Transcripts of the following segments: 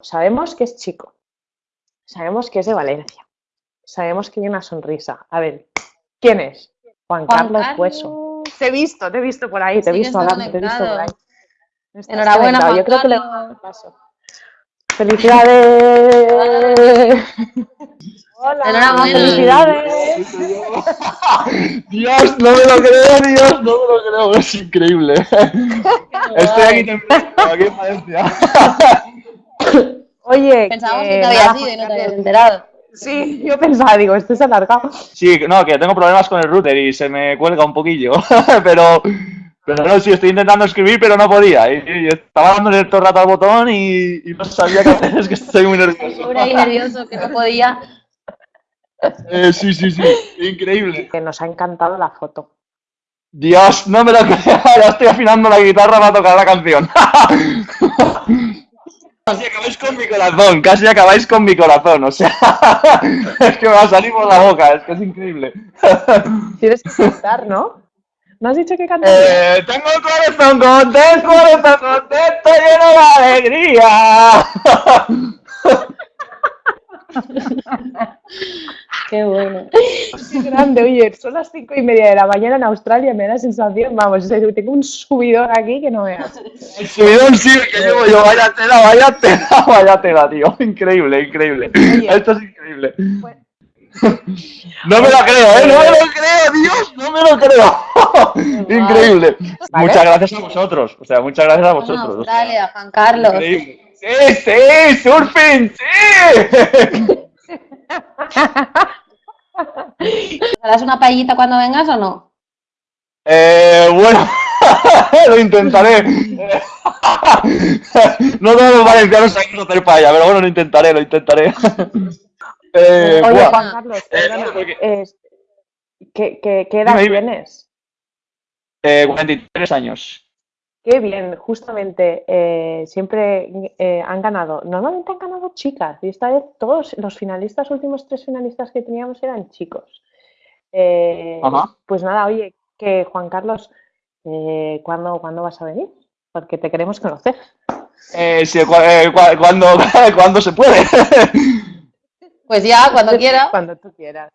sabemos que es chico, sabemos que es de Valencia, sabemos que tiene una sonrisa. A ver, ¿quién es? Juan, Carlos Hueso. Te he visto, te he visto por ahí, te he visto hablando, te he visto por ahí. Enhorabuena, Juan Yo creo que le Carlos. paso. ¡Felicidades! Hola, Enhorabuena. felicidades. Dios, no me lo creo, Dios, no me lo creo, es increíble. Estoy aquí temblando, aquí en Valencia. Oye, Pensábamos que que te habías ido y no te habías enterado. Sí, yo pensaba, digo, esto es alargado. Sí, no, que tengo problemas con el router y se me cuelga un poquillo, pero, pero no, sí, estoy intentando escribir, pero no podía. Y, y estaba dándole todo el rato al botón y, y no sabía qué hacer, es que estoy muy nervioso. Pobre nervioso que no podía. Eh, sí, sí, sí, increíble. Que nos ha encantado la foto. Dios, no me lo creo, ya estoy afinando la guitarra para tocar la canción. Casi acabáis con mi corazón, casi acabáis con mi corazón, o sea, es que me va a salir por la boca, es que es increíble. Tienes que cantar, ¿no? ¿No has dicho que cantas? Eh, tengo el corazón contento, corazón contento, lleno de alegría. Qué bueno. Qué grande, oye, son las cinco y media de la mañana en Australia, me da la sensación, vamos, o sea, tengo un subidón aquí que no veas. El subidón sí que llevo yo, vaya tela, vaya tela, vaya tela, tío. Increíble, increíble. Oye. Esto es increíble. Bueno. No me lo creo, ¿eh? No me lo creo, Dios, no me lo creo. Increíble. Vale. Muchas gracias a vosotros, o sea, muchas gracias a vosotros. Australia, Juan Carlos. Increíble. Sí, sí, surfing, sí. ¿Te das una paellita cuando vengas o no? Eh, bueno, lo intentaré. No todos los valencianos saben hacer paella, pero bueno, lo intentaré, lo intentaré. Eh, Oye, buah. Juan Carlos, Eh, no, porque- ¿qué, qué, qué edad tienes? Eh, 43 años. Qué bien, justamente eh, siempre eh, han ganado, normalmente han ganado chicas y esta vez todos los finalistas, últimos tres finalistas que teníamos eran chicos. Eh, Ajá. pues nada, oye, que Juan Carlos, eh, ¿cuándo, ¿cuándo vas a venir? Porque te queremos conocer. Eh, sí, eh, cua- cuando, cuando se puede. Pues ya, cuando quiera. Cuando tú quieras.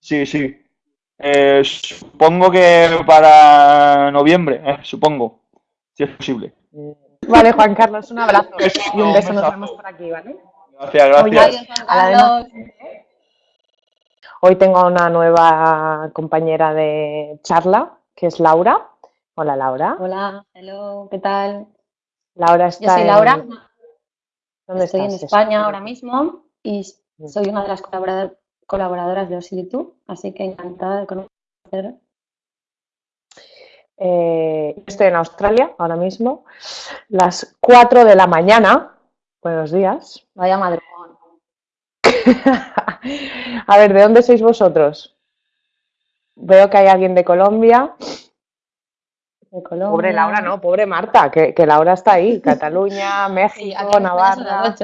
Sí, sí. Eh, supongo que para noviembre, eh, supongo, si es posible. Vale, Juan Carlos, un abrazo Beso, y un beso, nos vemos por aquí, ¿vale? Gracias, Oye, gracias. Adiós, Juan a la de Carlos. Hoy tengo una nueva compañera de charla, que es Laura. Hola, Laura. Hola, hello, ¿qué tal? Laura está Yo soy en- Laura, ¿Dónde estoy en? España ahora mismo y Mm. soy una de las colaborador- colaboradoras de Osilitu, así que encantada de conocer. Eh, estoy en Australia ahora mismo, las 4 de la mañana. Buenos días. Vaya madrugón. A ver, ¿de dónde sois vosotros? Veo que hay alguien de Colombia. De Colombia. Pobre Laura, no, pobre Marta, que, que Laura está ahí. Cataluña, Sí, México, las Navarra.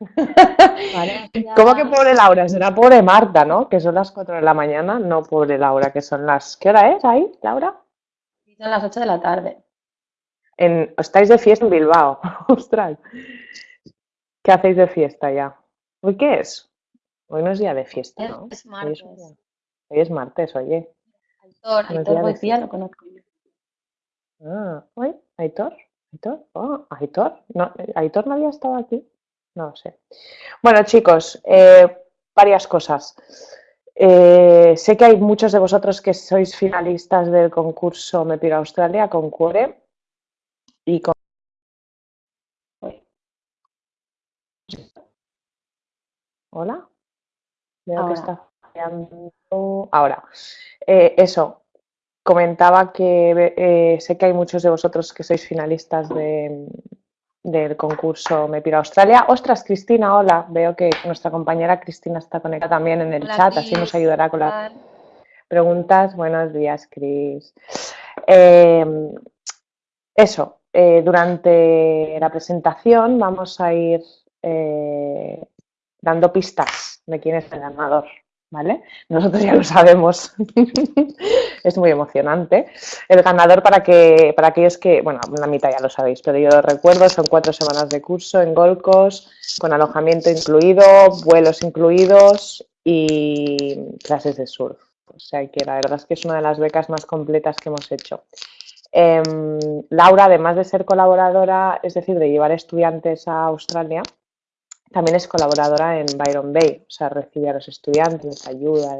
¿Cómo que pobre Laura? Será pobre Marta, ¿no? Que son las 4 de la mañana. No, pobre Laura, que son las. ¿Qué hora es ahí, Laura? Son las 8 de la tarde. En... Estáis de fiesta en Bilbao. Ostras. ¿Qué hacéis de fiesta ya? ¿Hoy qué es? Hoy no es día de fiesta, ¿no? Es Hoy martes. es, hoy es martes, oye. Aitor, Buenos Aitor Lucía. lo conozco yo. Ah, ¿hoy? ¿Aitor? ¿Aitor? Oh, ¿Aitor? No, ¿Aitor no había estado aquí? No lo sé. Bueno, chicos, eh, varias cosas. Eh, sé que hay muchos de vosotros que sois finalistas del concurso Me Australia con Cuore y con... Hola. Veo que Ahora. está fallando. Ahora, Eh, eso, comentaba que eh, sé que hay muchos de vosotros que sois finalistas de, del concurso Me Pira Australia. Ostras, Cristina, hola. Veo que nuestra compañera Cristina está conectada también en el Hola, chat, así nos ayudará con ¿qué las preguntas. Buenos días, Cris. Eh, eso, eh, durante la presentación vamos a ir eh, dando pistas de quién es el ganador. ¿Vale? Nosotros ya lo sabemos. es muy emocionante. El ganador, para, que, para aquellos que, bueno, la mitad ya lo sabéis, pero yo lo recuerdo, son cuatro semanas de curso en Golcos, con alojamiento incluido, vuelos incluidos y clases de surf. O sea que la verdad es que es una de las becas más completas que hemos hecho. Em, Laura, además de ser colaboradora, es decir, de llevar estudiantes a Australia, también es colaboradora en Byron Bay, o sea, recibe a los estudiantes, ayuda,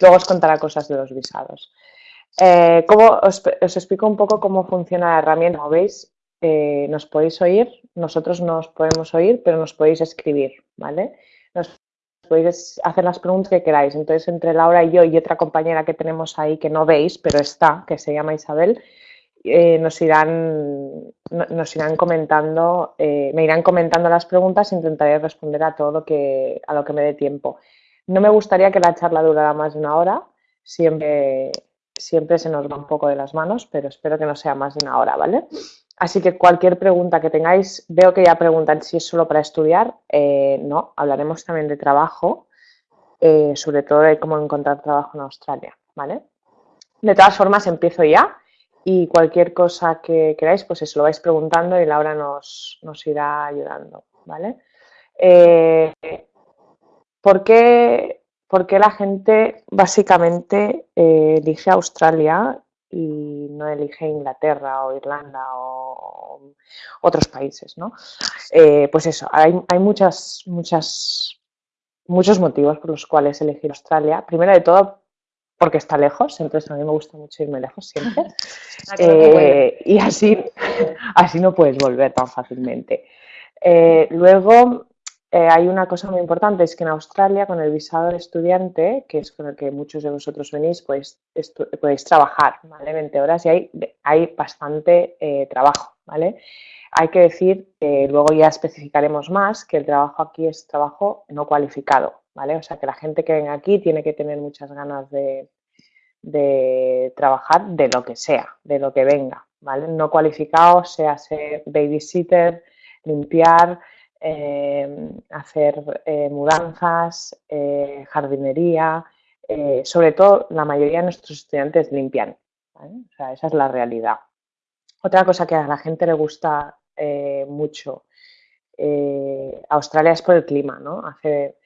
luego os contará cosas de los visados. Eh, os, explico un poco cómo funciona la herramienta. Como veis, eh, nos podéis oír, nosotros no os podemos oír, pero nos podéis escribir, ¿vale? Nos podéis hacer las preguntas que queráis. Entonces, entre Laura y yo y otra compañera que tenemos ahí que no veis, pero está, que se llama Isabel, eh, nos, irán, nos irán comentando, eh, me irán comentando las preguntas intentaré responder a todo lo que, a lo que me dé tiempo. No me gustaría que la charla durara más de una hora, siempre, siempre se nos va un poco de las manos, pero espero que no sea más de una hora, ¿vale? Así que cualquier pregunta que tengáis, veo que ya preguntan si es solo para estudiar, eh, no, hablaremos también de trabajo, sobre todo de cómo encontrar trabajo en Australia, ¿vale? De todas formas, empiezo ya y cualquier cosa que queráis, pues eso lo vais preguntando y Laura nos, nos irá ayudando, ¿vale? Eh, ¿por, qué, la gente básicamente eh, elige Australia y no elige Inglaterra o Irlanda o otros países, ¿no? Eh, pues eso, hay, hay muchas, muchas, muchos motivos por los cuales elegir Australia. Primero de todo, porque está lejos, entonces a mí me gusta mucho irme lejos siempre. Eh, y así, así no puedes volver tan fácilmente. Eh, luego, eh, hay una cosa muy importante, es que en Australia con el visado de estudiante, que es con el que muchos de vosotros venís, pues podéis trabajar, ¿vale? 20 horas y hay, hay bastante trabajo, ¿vale? Hay que decir que luego ya especificaremos más que el trabajo aquí es trabajo no cualificado, ¿vale? O sea que la gente que venga aquí tiene que tener muchas ganas de, trabajar de lo que sea, de lo que venga, ¿vale? No cualificado, sea ser babysitter, limpiar, eh, hacer eh, mudanzas, eh, jardinería, sobre todo la mayoría de nuestros estudiantes limpian, O sea, esa es la realidad. Otra cosa que a la gente le gusta mucho Australia es por el clima, ¿no? Hace,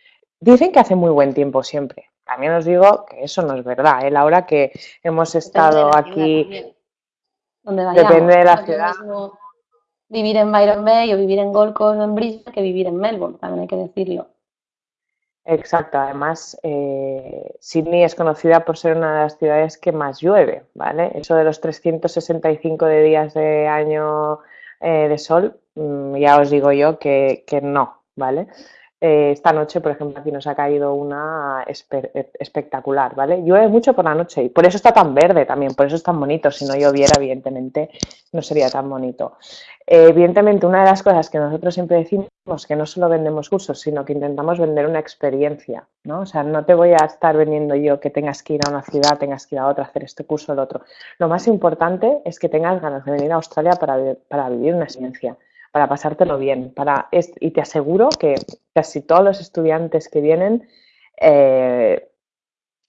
Dicen que hace muy buen tiempo siempre. También os digo que eso no es verdad. ¿eh? La hora que hemos estado aquí, depende de la ciudad. Vivir en Byron Bay o vivir en Gold Coast o en Brisbane que vivir en Melbourne, también hay que decirlo. Exacto, además eh, Sydney es conocida por ser una de las ciudades que más llueve, ¿vale? Eso de los 365 de días de año eh, de sol, mm, ya os digo yo que, que no, ¿vale? Eh, esta noche, por ejemplo, aquí nos ha caído una eh, espectacular, ¿vale? Llueve mucho por la noche y por eso está tan verde también, por eso es tan bonito. Si no lloviera, evidentemente, no sería tan bonito. Eh, evidentemente, una de las cosas que nosotros siempre decimos que no solo vendemos cursos, sino que intentamos vender una experiencia, ¿no? O sea, no te voy a estar vendiendo yo que tengas que ir a una ciudad, tengas que ir a otra, hacer este curso o el otro. Lo más importante es que tengas ganas de venir a Australia para, para vivir una experiencia para pasártelo bien. Para, y te aseguro que casi todos los estudiantes que vienen, eh,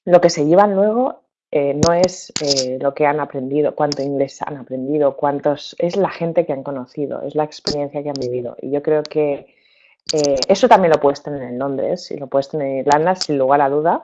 lo que se llevan luego eh, no es eh, lo que han aprendido, cuánto inglés han aprendido, cuántos, es la gente que han conocido, es la experiencia que han vivido. Y yo creo que eso también lo puedes tener en Londres y lo puedes tener en Irlanda, sin lugar a duda,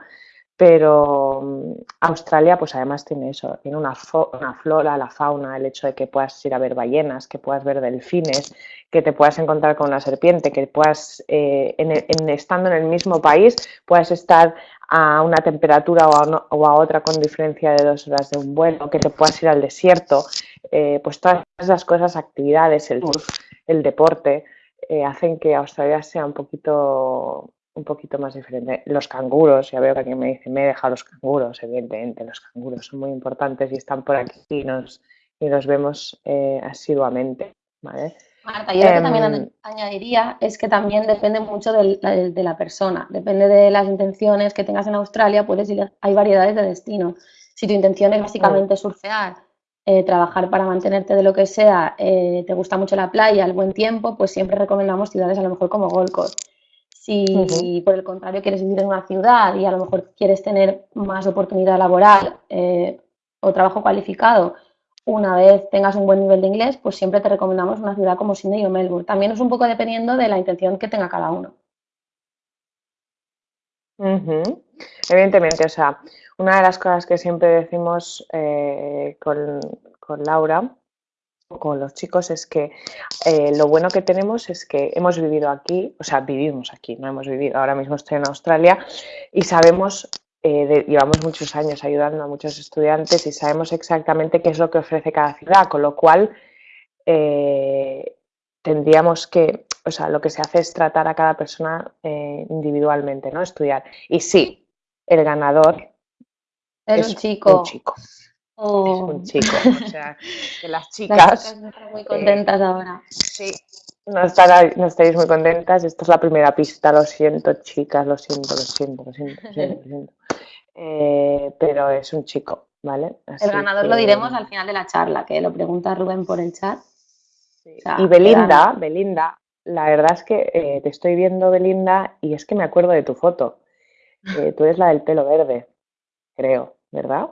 pero mm, Australia pues además tiene eso, tiene una, flora, la fauna, el hecho de que puedas ir a ver ballenas, que puedas ver delfines, que te puedas encontrar con una serpiente, que puedas, eh, en, estando en el mismo país, puedas estar a una temperatura o a, otra con diferencia de dos horas de un vuelo, que te puedas ir al desierto, eh, pues todas esas cosas, actividades, el surf, el deporte, eh, hacen que Australia sea un poquito un poquito más diferente. Los canguros, ya veo que alguien me dice, me he dejado los canguros, evidentemente, los canguros son muy importantes y están por aquí y nos, y los vemos eh, asiduamente. ¿vale? Marta, yo lo que también em, añadiría es que también depende mucho de, la persona, depende de las intenciones que tengas en Australia, puedes ir, hay variedades de destinos. Si tu intención es básicamente surfear, eh, trabajar para mantenerte de lo que sea, eh, te gusta mucho la playa, el buen tiempo, pues siempre recomendamos ciudades a lo mejor como Gold Coast Si por el contrario quieres vivir en una ciudad y a lo mejor quieres tener más oportunidad laboral eh, o trabajo cualificado, una vez tengas un buen nivel de inglés, pues siempre te recomendamos una ciudad como Sydney o Melbourne. También es un poco dependiendo de la intención que tenga cada uno. Evidentemente, o sea, una de las cosas que siempre decimos eh, con, con Laura con los chicos es que eh, lo bueno que tenemos es que hemos vivido aquí, o sea, vivimos aquí, no hemos vivido, ahora mismo estoy en Australia y sabemos, eh, llevamos muchos años ayudando a muchos estudiantes y sabemos exactamente qué es lo que ofrece cada ciudad, con lo cual eh, tendríamos que, o sea, lo que se hace es tratar a cada persona individualmente, ¿no? Estudiar. Y sí, el ganador es, Un chico. Es un oh. chico. O sea, que las chicas. no están muy contentas ahora. Sí, no, no estáis muy contentas. Esta es la primera pista. Lo siento, chicas, lo siento, lo siento, lo siento, lo siento. Eh, pero es un chico, ¿vale? el ganador lo diremos al final de la charla, que lo pregunta Rubén por el chat. y Belinda, Belinda, la verdad es que eh, te estoy viendo, Belinda, y es que me acuerdo de tu foto. Eh, tú eres la del pelo verde, creo, ¿verdad?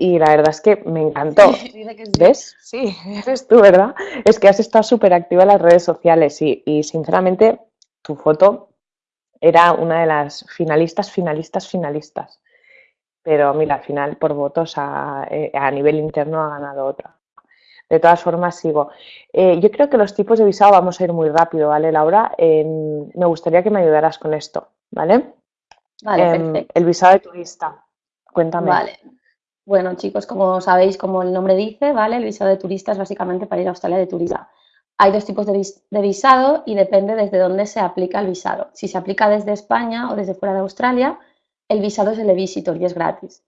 Y la verdad es que me encantó. ¿Ves? Sí, eres tú, ¿verdad? Es que has estado súper activa en las redes sociales y, y, sinceramente tu foto era una de las finalistas, finalistas, finalistas. Pero mira, al final por votos a, eh, a nivel interno ha ganado otra. De todas formas, sigo. Eh, yo creo que los tipos de visado vamos a ir muy rápido, ¿vale, Laura? me gustaría que me ayudaras con esto, ¿vale? Vale, em, perfecto. El visado de turista. Cuéntame. Vale, bueno, chicos, como sabéis, como el nombre dice, ¿vale? El visado de turista es básicamente para ir a Australia de turista. Hay dos tipos de, visado y depende desde dónde se aplica el visado. Si se aplica desde España o desde fuera de Australia, el visado es el de visitor y es gratis,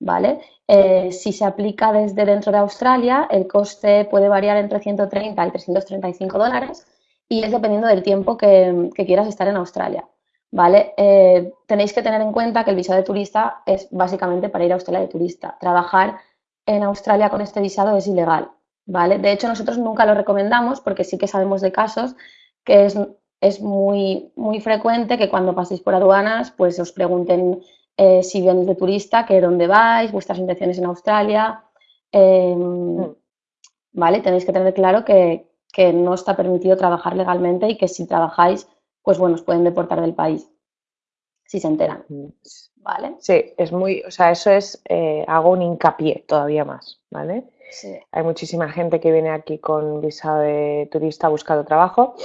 ¿vale? Eh, si se aplica desde dentro de Australia, el coste puede variar entre 130 y 335 dólares y es dependiendo del tiempo que quieras estar en Australia. ¿Vale? Eh, tenéis que tener en cuenta que el visado de turista es básicamente para ir a Australia de turista. Trabajar en Australia con este visado es ilegal, ¿vale? De hecho, nosotros nunca lo recomendamos porque sí que sabemos de casos que es, muy, muy frecuente que cuando paséis por aduanas, pues os pregunten eh, si vienes de turista, que dónde vais, vuestras intenciones en Australia, em, mm. ¿vale? Tenéis que tener claro que, que no está permitido trabajar legalmente y que si trabajáis pues bueno, os pueden deportar del país si se enteran. Mm. ¿Vale? Sí, es muy, o sea, eso es, eh, hago un hincapié todavía más, ¿vale? Hay muchísima gente que viene aquí con visado de turista buscando trabajo.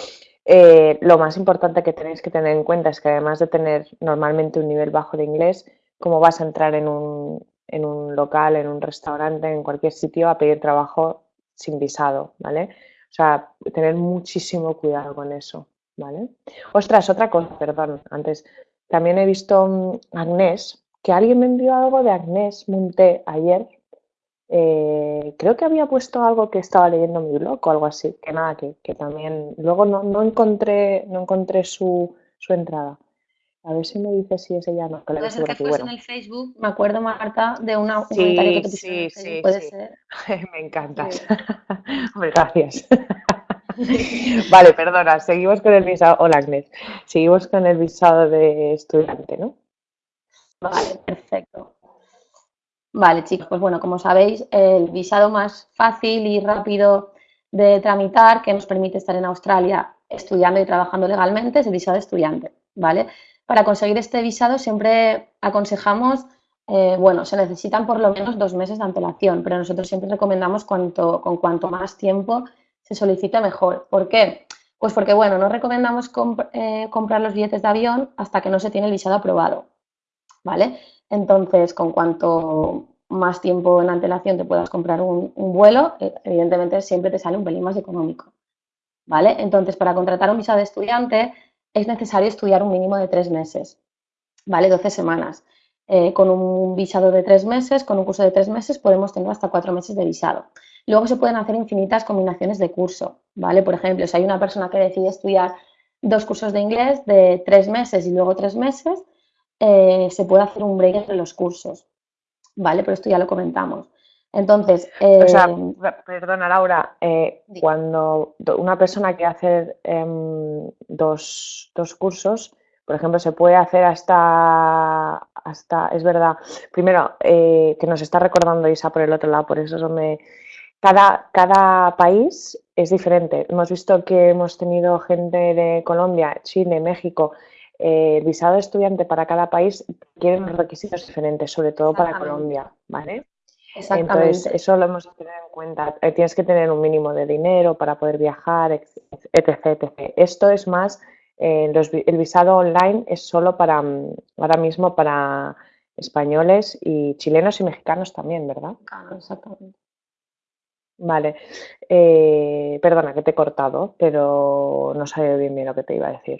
Eh, lo más importante que tenéis que tener en cuenta es que además de tener normalmente un nivel bajo de inglés, cómo vas a entrar en un, en un local, en un restaurante, en cualquier sitio a pedir trabajo sin visado, ¿vale? O sea, tener muchísimo cuidado con eso. ¿Vale? Ostras, otra cosa, perdón, antes. También he visto mm, Agnés, que alguien me envió algo de Agnés Monté ayer. Eh, creo que había puesto algo que estaba leyendo en mi blog o algo así, que nada, que, también. Luego no, encontré, no encontré su, entrada. A ver si me dice si es ella no. Que Puede ser que fuese en el Facebook. Me acuerdo, Marta, de una, un comentario que te sí, sí, Puede ser. me encantas. Gracias. vale, perdona, seguimos con el visado. Hola, Agnes. Seguimos con el visado de estudiante, ¿no? Vale, perfecto. Vale, chicos, pues bueno, como sabéis, el visado más fácil y rápido de tramitar que nos permite estar en Australia estudiando y trabajando legalmente es el visado de estudiante, ¿vale? Para conseguir este visado siempre aconsejamos, eh, bueno, se necesitan por lo menos dos meses de antelación, pero nosotros siempre recomendamos cuanto, con cuanto más tiempo se solicita mejor. ¿Por qué? Pues porque, bueno, no recomendamos eh, comprar los billetes de avión hasta que no se tiene el visado aprobado, ¿vale? Entonces, con cuanto más tiempo en antelación te puedas comprar un, vuelo, eh, evidentemente siempre te sale un pelín más económico, ¿vale? Entonces, para contratar un visado de estudiante es necesario estudiar un mínimo de tres meses, ¿vale? 12 semanas. Eh, con un visado de tres meses, con un curso de tres meses, podemos tener hasta cuatro meses de visado. Luego se pueden hacer infinitas combinaciones de curso, ¿vale? Por ejemplo, si hay una persona que decide estudiar dos cursos de inglés de tres meses y luego tres meses, eh, se puede hacer un break entre los cursos, ¿vale? Pero esto ya lo comentamos. Entonces, O sea, eh, per- perdona Laura, eh, cuando do- una persona quiere hacer em, dos, dos cursos, por ejemplo, se puede hacer hasta, hasta, es verdad, primero, eh, que nos está recordando Isa por el otro lado, por eso eso me... Cada, cada país es diferente. Hemos visto que hemos tenido gente de Colombia, Chile, México. eh, el visado de estudiante para cada país tiene unos requisitos diferentes, sobre todo para. Colombia, ¿vale? Entonces, exactamente. eso lo hemos de tener en cuenta. Eh, Tienes que tener un mínimo de dinero para poder viajar, etc. etc. Esto es más, eh, los el visado online es solo para, mm, ahora mismo para españoles y chilenos y mexicanos también, ¿verdad? Exactamente. Vale. Eh, perdona que te he cortado, pero no sabía bien bien lo que te iba a decir.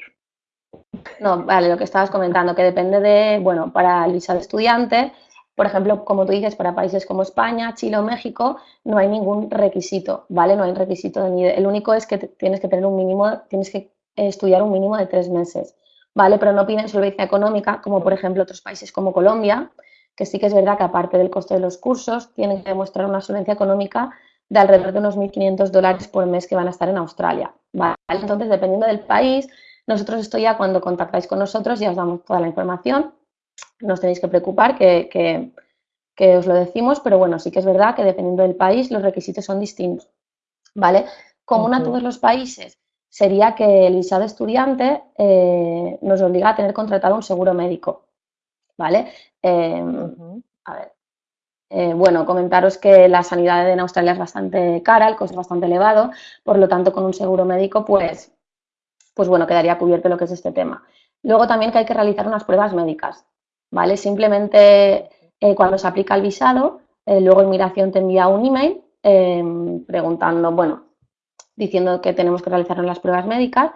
No, vale, lo que estabas comentando, que depende de, bueno, para el visado estudiante, por ejemplo, como tú dices, para países como España, Chile o México, no hay ningún requisito, ¿vale? No hay requisito de ni el único es que tienes que tener un mínimo, tienes que estudiar un mínimo de tres meses, ¿vale? Pero no piden solvencia económica, como por ejemplo otros países como Colombia, que sí que es verdad que aparte del coste de los cursos, tienen que demostrar una solvencia económica de alrededor de unos 1.500 dólares por mes que van a estar en Australia, ¿vale? Entonces, dependiendo del país, nosotros esto ya cuando contactáis con nosotros ya os damos toda la información, no os tenéis que preocupar que, que- que os lo decimos, pero bueno, sí que es verdad que dependiendo del país los requisitos son distintos, ¿vale? Común a todos los países sería que el visado estudiante eh, nos obliga a tener contratado un seguro médico, ¿vale? Eh, Ujú. a ver, eh, bueno, comentaros que la sanidad en Australia es bastante cara, el coste es bastante elevado, por lo tanto, con un seguro médico, pues, pues bueno, quedaría cubierto lo que es este tema. Luego también que hay que realizar unas pruebas médicas, ¿vale? Simplemente eh, cuando se aplica el visado, eh, luego Inmigración te envía un email eh, preguntando, bueno, diciendo que tenemos que realizar las pruebas médicas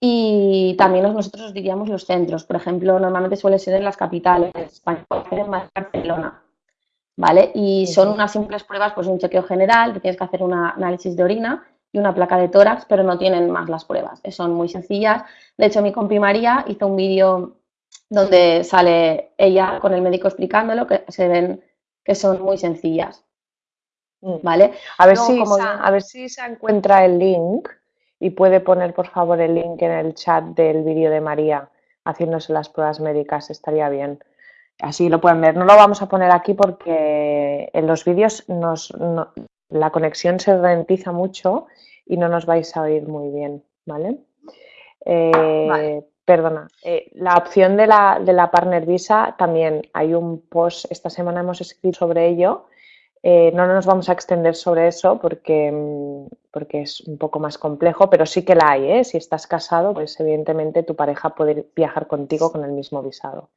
y también nos- nosotros os diríamos los centros. Por ejemplo, normalmente suele ser en las capitales, España Barcelona, ¿vale? Y son unas simples pruebas, pues un chequeo general, tienes que hacer un análisis de orina y una placa de tórax, pero no tienen más las pruebas, eh, son muy sencillas. De hecho, mi compi María hizo un vídeo donde sale ella con el médico explicándolo, que se ven que son muy sencillas, Mm. ¿vale? A ver, si como Isa, a ver si Isa encuentra el link y puede poner, por favor, el link en el chat del vídeo de María haciéndose las pruebas médicas, estaría bien. Así lo pueden ver. No lo vamos a poner aquí porque en los vídeos nos, no- la conexión se ralentiza mucho y no nos vais a oír muy bien, ¿vale? Eh, Vale. Perdona, eh, la opción de la, de la Partner Visa también hay un post, esta semana hemos escrito sobre ello. Eh, no nos vamos a extender sobre eso porque, mm, porque es un poco más complejo, pero sí que la hay, ¿eh? Si estás casado, pues evidentemente tu pareja puede viajar contigo con el mismo visado.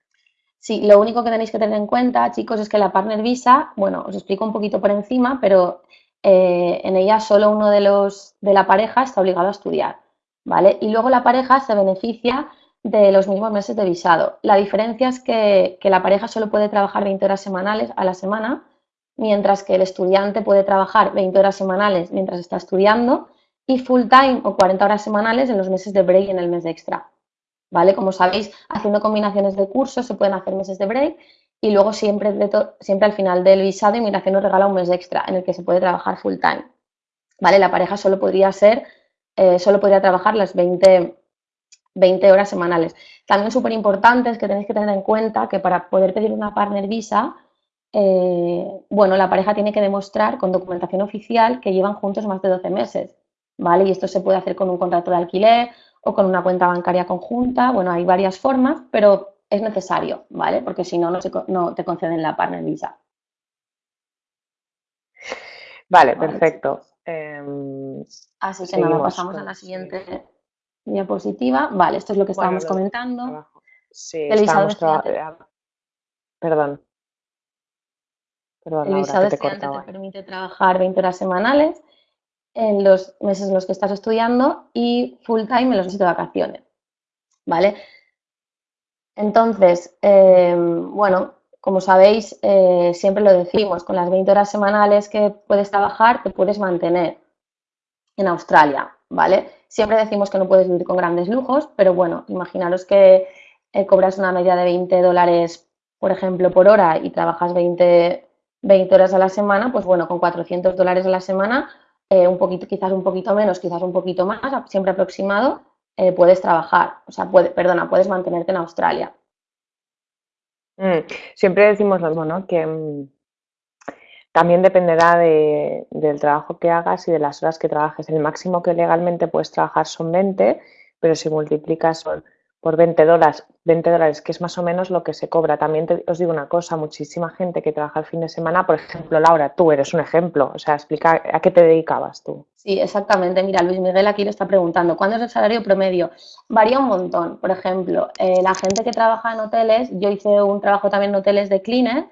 Sí, lo único que tenéis que tener en cuenta, chicos, es que la Partner Visa, bueno, os explico un poquito por encima, pero eh, en ella solo uno de los de la pareja está obligado a estudiar, ¿vale? Y luego la pareja se beneficia de los mismos meses de visado. La diferencia es que, que la pareja solo puede trabajar 20 horas semanales a la semana, mientras que el estudiante puede trabajar 20 horas semanales mientras está estudiando y full time o 40 horas semanales en los meses de break y en el mes extra. ¿Vale? Como sabéis, haciendo combinaciones de cursos se pueden hacer meses de break y luego siempre, siempre al final del visado Inmigración nos regala un mes extra en el que se puede trabajar full time, ¿vale? La pareja solo podría ser, eh, solo podría trabajar las 20, 20 horas semanales. También súper importante es que tenéis que tener en cuenta que para poder pedir una partner visa, eh, bueno, la pareja tiene que demostrar con documentación oficial que llevan juntos más de 12 meses, ¿vale? Y esto se puede hacer con un contrato de alquiler o con una cuenta bancaria conjunta. Bueno, hay varias formas, pero es necesario, ¿vale? Porque si no, no, se no te conceden la partner visa. Vale, Vale, perfecto. Em, Así que nada, pasamos a la sí. siguiente diapositiva. Vale, esto es lo que estábamos de comentando. trabajo. Sí, El visado eh, Perdón. Perdón, El visado que te te permite trabajar 20 horas semanales en los meses en los que estás estudiando y full time en los meses de vacaciones. ¿Vale? Entonces, eh, bueno, como sabéis, eh, siempre lo decimos, con las 20 horas semanales que puedes trabajar, te puedes mantener en Australia, ¿vale? Siempre decimos que no puedes vivir con grandes lujos, pero bueno, imaginaros que eh, cobras una media de 20 dólares, por ejemplo, por hora y trabajas 20, 20 horas a la semana, pues bueno, con 400 dólares a la semana, eh, un poquito, quizás un poquito menos, quizás un poquito más, siempre aproximado, eh, puedes trabajar, o sea, puede, perdona, puedes mantenerte en Australia. Mm, siempre decimos lo mismo, ¿no? Que mm, también dependerá del trabajo que hagas y de las horas que trabajes. El máximo que legalmente puedes trabajar son 20, pero si multiplicas por 20 dólares, 20 dólares, que es más o menos lo que se cobra. También os digo una cosa, muchísima gente que trabaja el fin de semana, por ejemplo, Laura, tú eres un ejemplo, o sea, explica a qué te dedicabas tú. Sí, exactamente. Mira, Luis Miguel aquí le está preguntando, ¿cuándo es el salario promedio? Varía un montón. Por ejemplo, eh, la gente que trabaja en hoteles, yo hice un trabajo también en hoteles de cleaner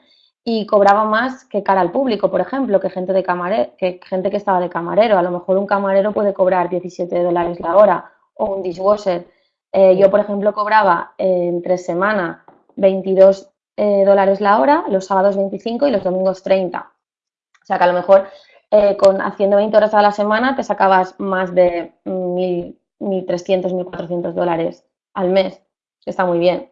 y cobraba más que cara al público, por ejemplo, que gente, de camarero, que gente que estaba de camarero. A lo mejor un camarero puede cobrar 17 dólares la hora o un dishwasher eh, yo, por ejemplo, cobraba en tres semanas 22 eh, dólares la hora, los sábados 25 y los domingos 30. O sea que a lo mejor eh, con, haciendo 20 horas a la semana te sacabas más de 1.300, 1.400 dólares al mes, está muy bien.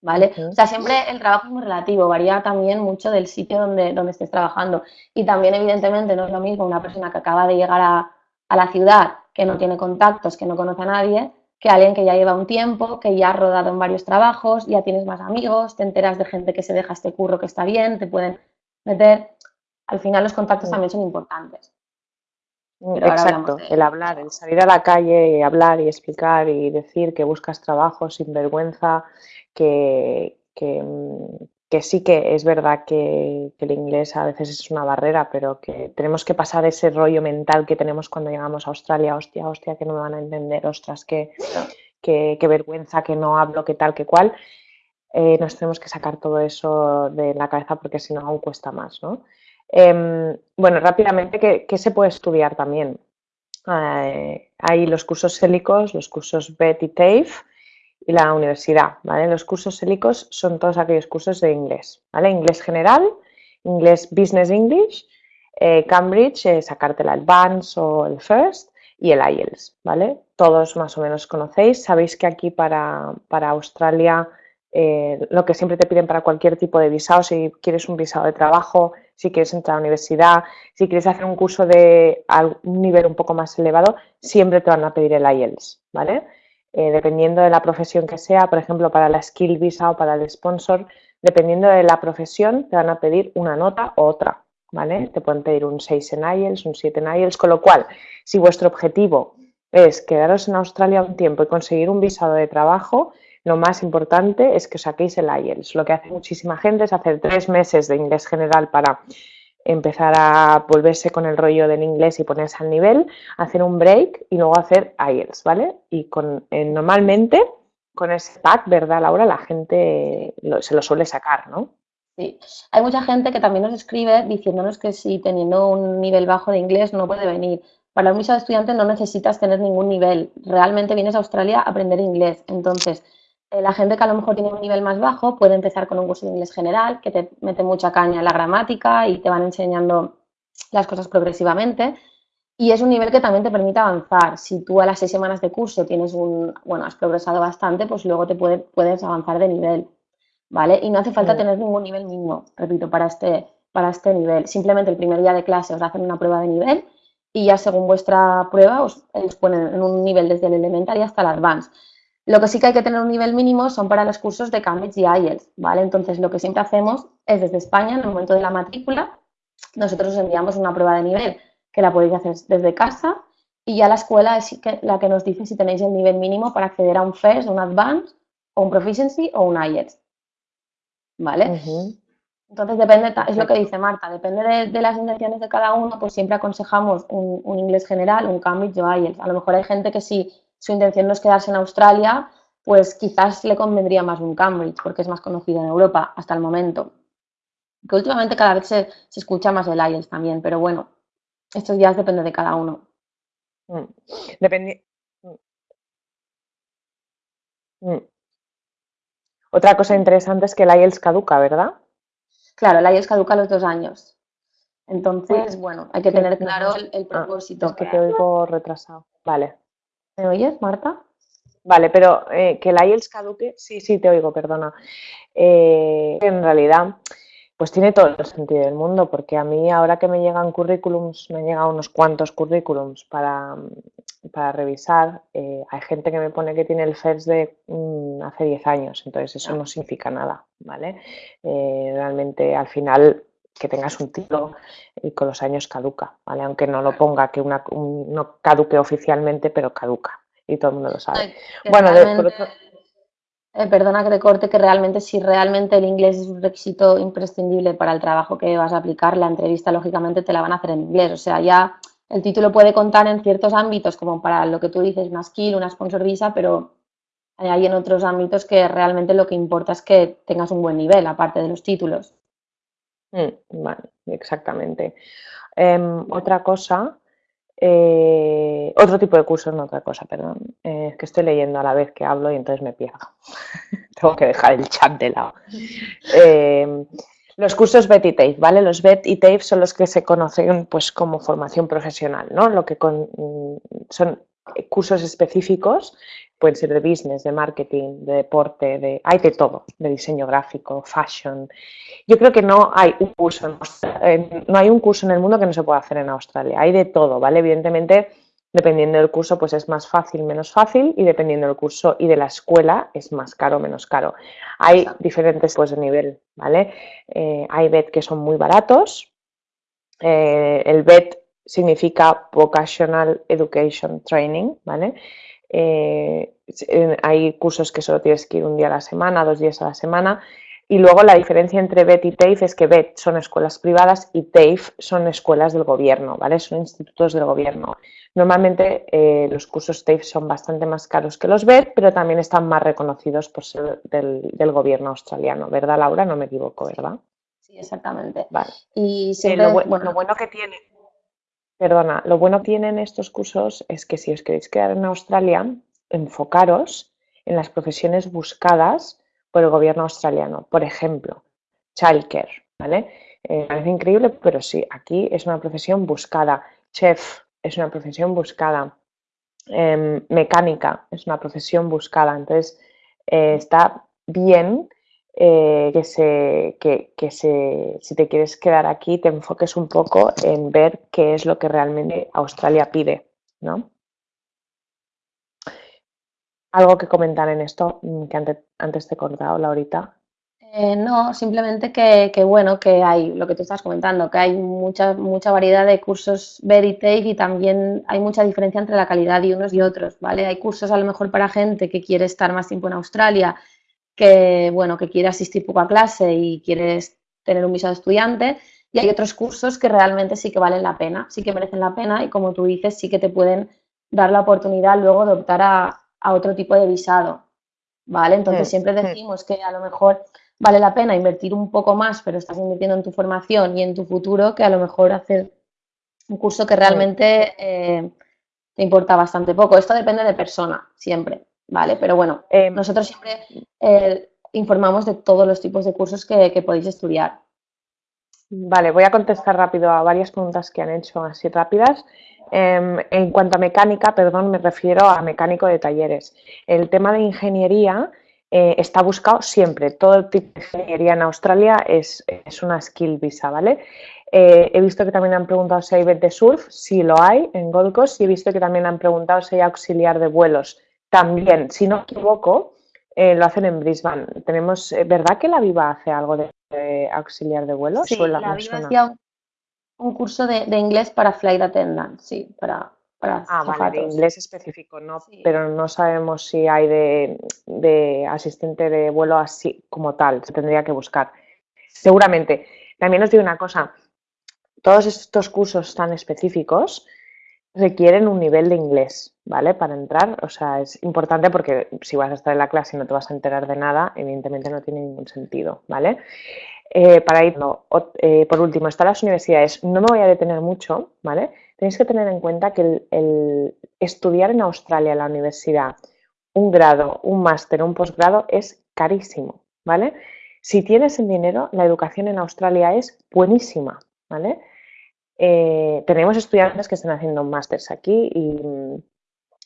¿Vale? O sea, siempre el trabajo es muy relativo, varía también mucho del sitio donde, donde estés trabajando. Y también, evidentemente, no es lo mismo una persona que acaba de llegar a, a la ciudad, que no tiene contactos, que no conoce a nadie, que alguien que ya lleva un tiempo, que ya ha rodado en varios trabajos, ya tienes más amigos, te enteras de gente que se deja este curro que está bien, te pueden meter. Al final los contactos también son importantes. Exacto, el hablar, el salir a la calle y hablar y explicar y decir que buscas trabajo sin vergüenza, que, que, mm, que sí que es verdad que, el inglés a veces es una barrera, pero que tenemos que pasar ese rollo mental que tenemos cuando llegamos a Australia, hostia, hostia, que no me van a entender, ostras, que, vergüenza, que no hablo, que tal, que cual. Eh, nos tenemos que sacar todo eso de la cabeza porque si no aún cuesta más, ¿no? Em, bueno, rápidamente, ¿qué, se puede estudiar también? Eh, hay los cursos hélicos, los cursos BET y TAFE, y la universidad, ¿vale? Los cursos hélicos son todos aquellos cursos de inglés, ¿vale? Inglés general, inglés Business English, eh, Cambridge, eh, sacarte el Advance o el First y el IELTS, ¿vale? Todos más o menos conocéis. Sabéis que aquí para, Australia eh, lo que siempre te piden para cualquier tipo de visado, si quieres un visado de trabajo, si quieres entrar a la universidad, si quieres hacer un curso de un nivel un poco más elevado, siempre te van a pedir el IELTS, ¿vale? Eh, dependiendo de la profesión que sea, por ejemplo, para la skill visa o para el sponsor, dependiendo de la profesión, te van a pedir una nota u otra, ¿vale? Te pueden pedir un 6 en IELTS, un 7 en IELTS, con lo cual, si vuestro objetivo es quedaros en Australia un tiempo y conseguir un visado de trabajo, lo más importante es que os saquéis el IELTS. Lo que hace muchísima gente es hacer tres meses de inglés general para empezar a volverse con el rollo del inglés y ponerse al nivel, hacer un break y luego hacer IELTS, ¿vale? Y con, eh, normalmente con ese pack, ¿verdad, Laura? La gente se lo suele sacar, ¿no? Sí, hay mucha gente que también nos escribe diciéndonos que si teniendo un nivel bajo de inglés no puede venir. Para un visado de estudiante no necesitas tener ningún nivel. Realmente vienes a Australia a aprender inglés. Entonces, la gente que a lo mejor tiene un nivel más bajo puede empezar con un curso de inglés general que te mete mucha caña en la gramática y te van enseñando las cosas progresivamente. Y es un nivel que también te permite avanzar. Si tú a las seis semanas de curso tienes un, bueno, has progresado bastante, pues luego te puedes avanzar de nivel, ¿vale? Y no hace falta tener ningún nivel mínimo, repito, para este, para este nivel. Simplemente el primer día de clase os hacen una prueba de nivel y ya según vuestra prueba os, os ponen en un nivel desde el elemental hasta el advanced. Lo que sí que hay que tener un nivel mínimo son para los cursos de Cambridge y IELTS, ¿vale? Entonces, lo que siempre hacemos es desde España, en el momento de la matrícula, nosotros os enviamos una prueba de nivel que la podéis hacer desde casa y ya la escuela es la que nos dice si tenéis el nivel mínimo para acceder a un FIRST, un Advanced, o un Proficiency o un IELTS, ¿vale? Entonces, depende, es lo que dice Marta, depende de, las intenciones de cada uno, pues siempre aconsejamos un, un inglés general, un Cambridge o IELTS. A lo mejor hay gente que sí su intención no es quedarse en Australia, pues quizás le convendría más un Cambridge, porque es más conocido en Europa hasta el momento. Que últimamente cada vez se, escucha más el IELTS también, pero bueno, estos días depende de cada uno. Mm. Depende. Mm. Mm. Otra cosa interesante es que el IELTS caduca, ¿verdad? Claro, el IELTS caduca a los dos años. Entonces, bueno, hay que tener claro el, ah, propósito. es que te oigo retrasado. Vale. ¿Me oyes, Marta? Vale, pero eh, que el IELTS caduque, sí, sí, te oigo, perdona. Eh, en realidad, pues tiene todo el sentido del mundo, porque a mí ahora que me llegan currículums, me han llegado unos cuantos currículums para, para revisar, eh, hay gente que me pone que tiene el FERS de mm, hace 10 años, entonces eso no significa nada, ¿vale? Realmente al final que tengas un título y con los años caduca, ¿vale? Aunque no lo ponga, que una, no caduque oficialmente, pero caduca y todo el mundo lo sabe. bueno, de, eh, perdona que te corte, que realmente si realmente el inglés es un requisito imprescindible para el trabajo que vas a aplicar, la entrevista lógicamente te la van a hacer en inglés. O sea, ya el título puede contar en ciertos ámbitos, como para lo que tú dices, una skill, una sponsor visa, pero hay en otros ámbitos que realmente lo que importa es que tengas un buen nivel, aparte de los títulos. Mm, vale, exactamente. Em, otra cosa eh, otro tipo de cursos, no otra cosa, perdón. Eh, es que estoy leyendo a la vez que hablo y entonces me pierdo. Tengo que dejar el chat de lado. Eh, los cursos BET y TAFE, ¿vale? Los BET y TAFE son los que se conocen pues, como formación profesional, ¿no? Lo que mm, son cursos específicos pueden ser de business, de marketing, de deporte, de, hay de todo, de diseño gráfico, fashion. Yo creo que no hay un curso en, no hay un curso en el mundo que no se pueda hacer en Australia, hay de todo, ¿vale? Evidentemente, dependiendo del curso, pues es más fácil, menos fácil, y dependiendo del curso y de la escuela, es más caro, menos caro. Hay diferentes pues de nivel, ¿vale? Eh, hay BET que son muy baratos, eh, el BET significa Vocational Education Training, ¿vale? Eh, hay cursos que solo tienes que ir un día a la semana, dos días a la semana. Y luego la diferencia entre BET y TAFE es que BET son escuelas privadas y TAFE son escuelas del gobierno, ¿vale? Son institutos del gobierno. Normalmente eh, los cursos TAFE son bastante más caros que los BET, pero también están más reconocidos por ser del, gobierno australiano, ¿verdad, Laura? No me equivoco, ¿verdad? Sí, exactamente. Vale. Y lo, bueno, lo bueno que tiene Perdona, lo bueno que tienen estos cursos es que si os queréis quedar en Australia, enfocaros en las profesiones buscadas por el gobierno australiano. Por ejemplo, childcare, ¿vale? Eh, parece increíble, pero sí, aquí es una profesión buscada. Chef es una profesión buscada. Em, mecánica es una profesión buscada. Entonces, eh, está bien eh, que, se, que, se, si te quieres quedar aquí, te enfoques un poco en ver qué es lo que realmente Australia pide, ¿no? ¿Algo que comentar en esto mm, que antes, antes te he cortado, Laurita? Eh, no, simplemente que, bueno, que hay, lo que tú estás comentando, que hay mucha, mucha variedad de cursos Veritake y también hay mucha diferencia entre la calidad de unos y otros, ¿vale? Hay cursos a lo mejor para gente que quiere estar más tiempo en Australia que, bueno, que quiere asistir poco a clase y quieres tener un visado de estudiante. Y hay otros cursos que realmente sí que valen la pena, sí que merecen la pena y como tú dices, sí que te pueden dar la oportunidad luego de optar a, otro tipo de visado. ¿Vale? Entonces siempre decimos que a lo mejor vale la pena invertir un poco más, pero estás invirtiendo en tu formación y en tu futuro, que a lo mejor hacer un curso que realmente eh, te importa bastante poco. Esto depende de persona, siempre. ¿Vale? Pero bueno, eh, nosotros siempre eh, informamos de todos los tipos de cursos que, podéis estudiar. Vale, voy a contestar rápido a varias preguntas que han hecho así rápidas. Em, en cuanto a mecánica, perdón, me refiero a mecánico de talleres. El tema de ingeniería eh, está buscado siempre. Todo tipo de ingeniería en Australia es, una skill visa, ¿vale? he visto que también han preguntado si hay bet de surf, sí lo hay en Gold Coast, y he visto que también han preguntado si hay auxiliar de vuelos. También, si no me equivoco, eh, lo hacen en Brisbane. Tenemos, eh, ¿verdad que la Viva hace algo de, auxiliar de vuelos? Sí, la, Viva hacía un, curso de, inglés para flight attendant, sí, para, para Ah, vale, de inglés específico, no, pero no sabemos si hay de, asistente de vuelo así como tal, se tendría que buscar. Seguramente. También os digo una cosa, todos estos cursos tan específicos requieren un nivel de inglés, ¿vale? Para entrar, o sea, es importante porque si vas a estar en la clase y no te vas a enterar de nada, evidentemente no tiene ningún sentido, ¿vale? Eh, para ir, eh, por último, están las universidades. No me voy a detener mucho, ¿vale? Tenéis que tener en cuenta que el, estudiar en Australia la universidad, un grado, un máster, un posgrado es carísimo, ¿vale? Si tienes el dinero, la educación en Australia es buenísima, ¿vale? Eh, tenemos estudiantes que están haciendo másters aquí y mm,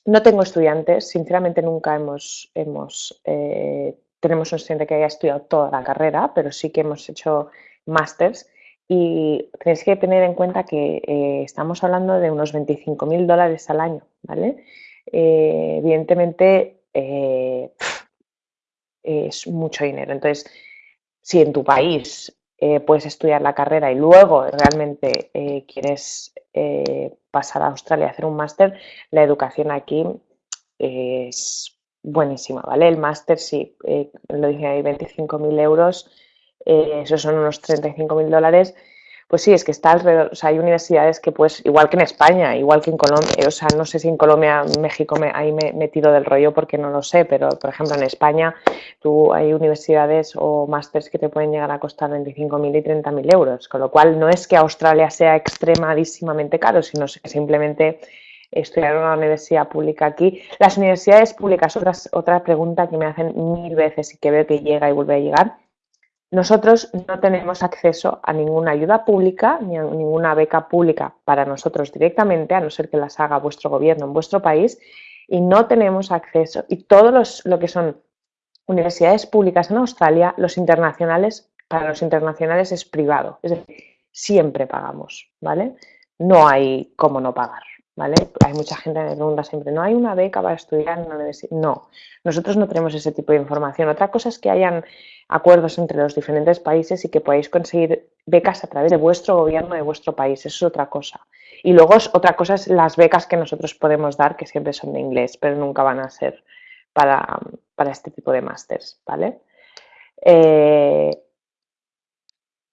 no tengo estudiantes, sinceramente nunca hemos, hemos eh, tenemos un estudiante que haya estudiado toda la carrera, pero sí que hemos hecho másters y tenéis que tener en cuenta que eh, estamos hablando de unos 25.000 dólares al año, ¿vale? Evidentemente es mucho dinero. Entonces, si en tu país puedes estudiar la carrera y luego realmente quieres pasar a Australia a hacer un máster, la educación aquí es buenísima, ¿vale? El máster, sí, lo dije ahí, 25.000 euros eh, esos son unos 35.000 dólares, pues sí, es que está alrededor, o sea, hay universidades que pues, igual que en España, igual que en Colombia, o sea, no sé si en Colombia, México, me, ahí me, tiro del rollo porque no lo sé, pero por ejemplo en España tú hay universidades o másters que te pueden llegar a costar 25.000 y 30.000 euros, con lo cual no es que Australia sea extremadísimamente caro, sino que simplemente estudiar una universidad pública aquí. Las universidades públicas, otra, otra pregunta que me hacen mil veces y que veo que llega y vuelve a llegar, nosotros no tenemos acceso a ninguna ayuda pública ni a ninguna beca pública para nosotros directamente, a no ser que las haga vuestro gobierno en vuestro país, y no tenemos acceso. Y todos lo que son universidades públicas en Australia, los internacionales, para los internacionales es privado, es decir, siempre pagamos, ¿vale? No hay cómo no pagar. ¿vale? Hay mucha gente que me pregunta siempre, ¿no hay una beca para estudiar en una universidad? No, nosotros no tenemos ese tipo de información. Otra cosa es que hayan acuerdos entre los diferentes países y que podáis conseguir becas a través de vuestro gobierno de vuestro país. Eso es otra cosa. Y luego otra cosa es las becas que nosotros podemos dar, que siempre son de inglés, pero nunca van a ser para, este tipo de másters, ¿vale? Eh,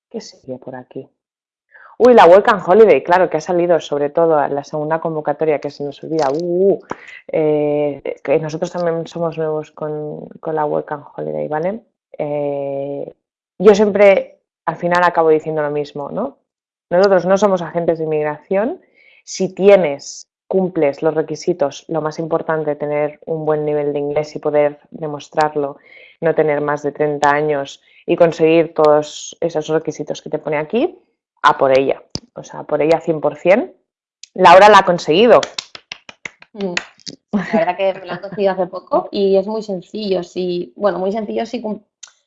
¿Qué sería por aquí? Uy, la and Holiday, claro, que ha salido sobre todo la segunda convocatoria que se nos olvida. Uh, eh, que nosotros también somos nuevos con, la Work and Holiday, ¿vale? Eh, yo siempre al final acabo diciendo lo mismo, ¿no? Nosotros no somos agentes de inmigración. Si tienes, cumples los requisitos, lo más importante, tener un buen nivel de inglés y poder demostrarlo, no tener más de 30 años y conseguir todos esos requisitos que te pone aquí, a por ella, o sea, por ella 100%. Laura la ha conseguido. Mm. La verdad que me la he conseguido hace poco y es muy sencillo. Sí, bueno, muy sencillo, sí,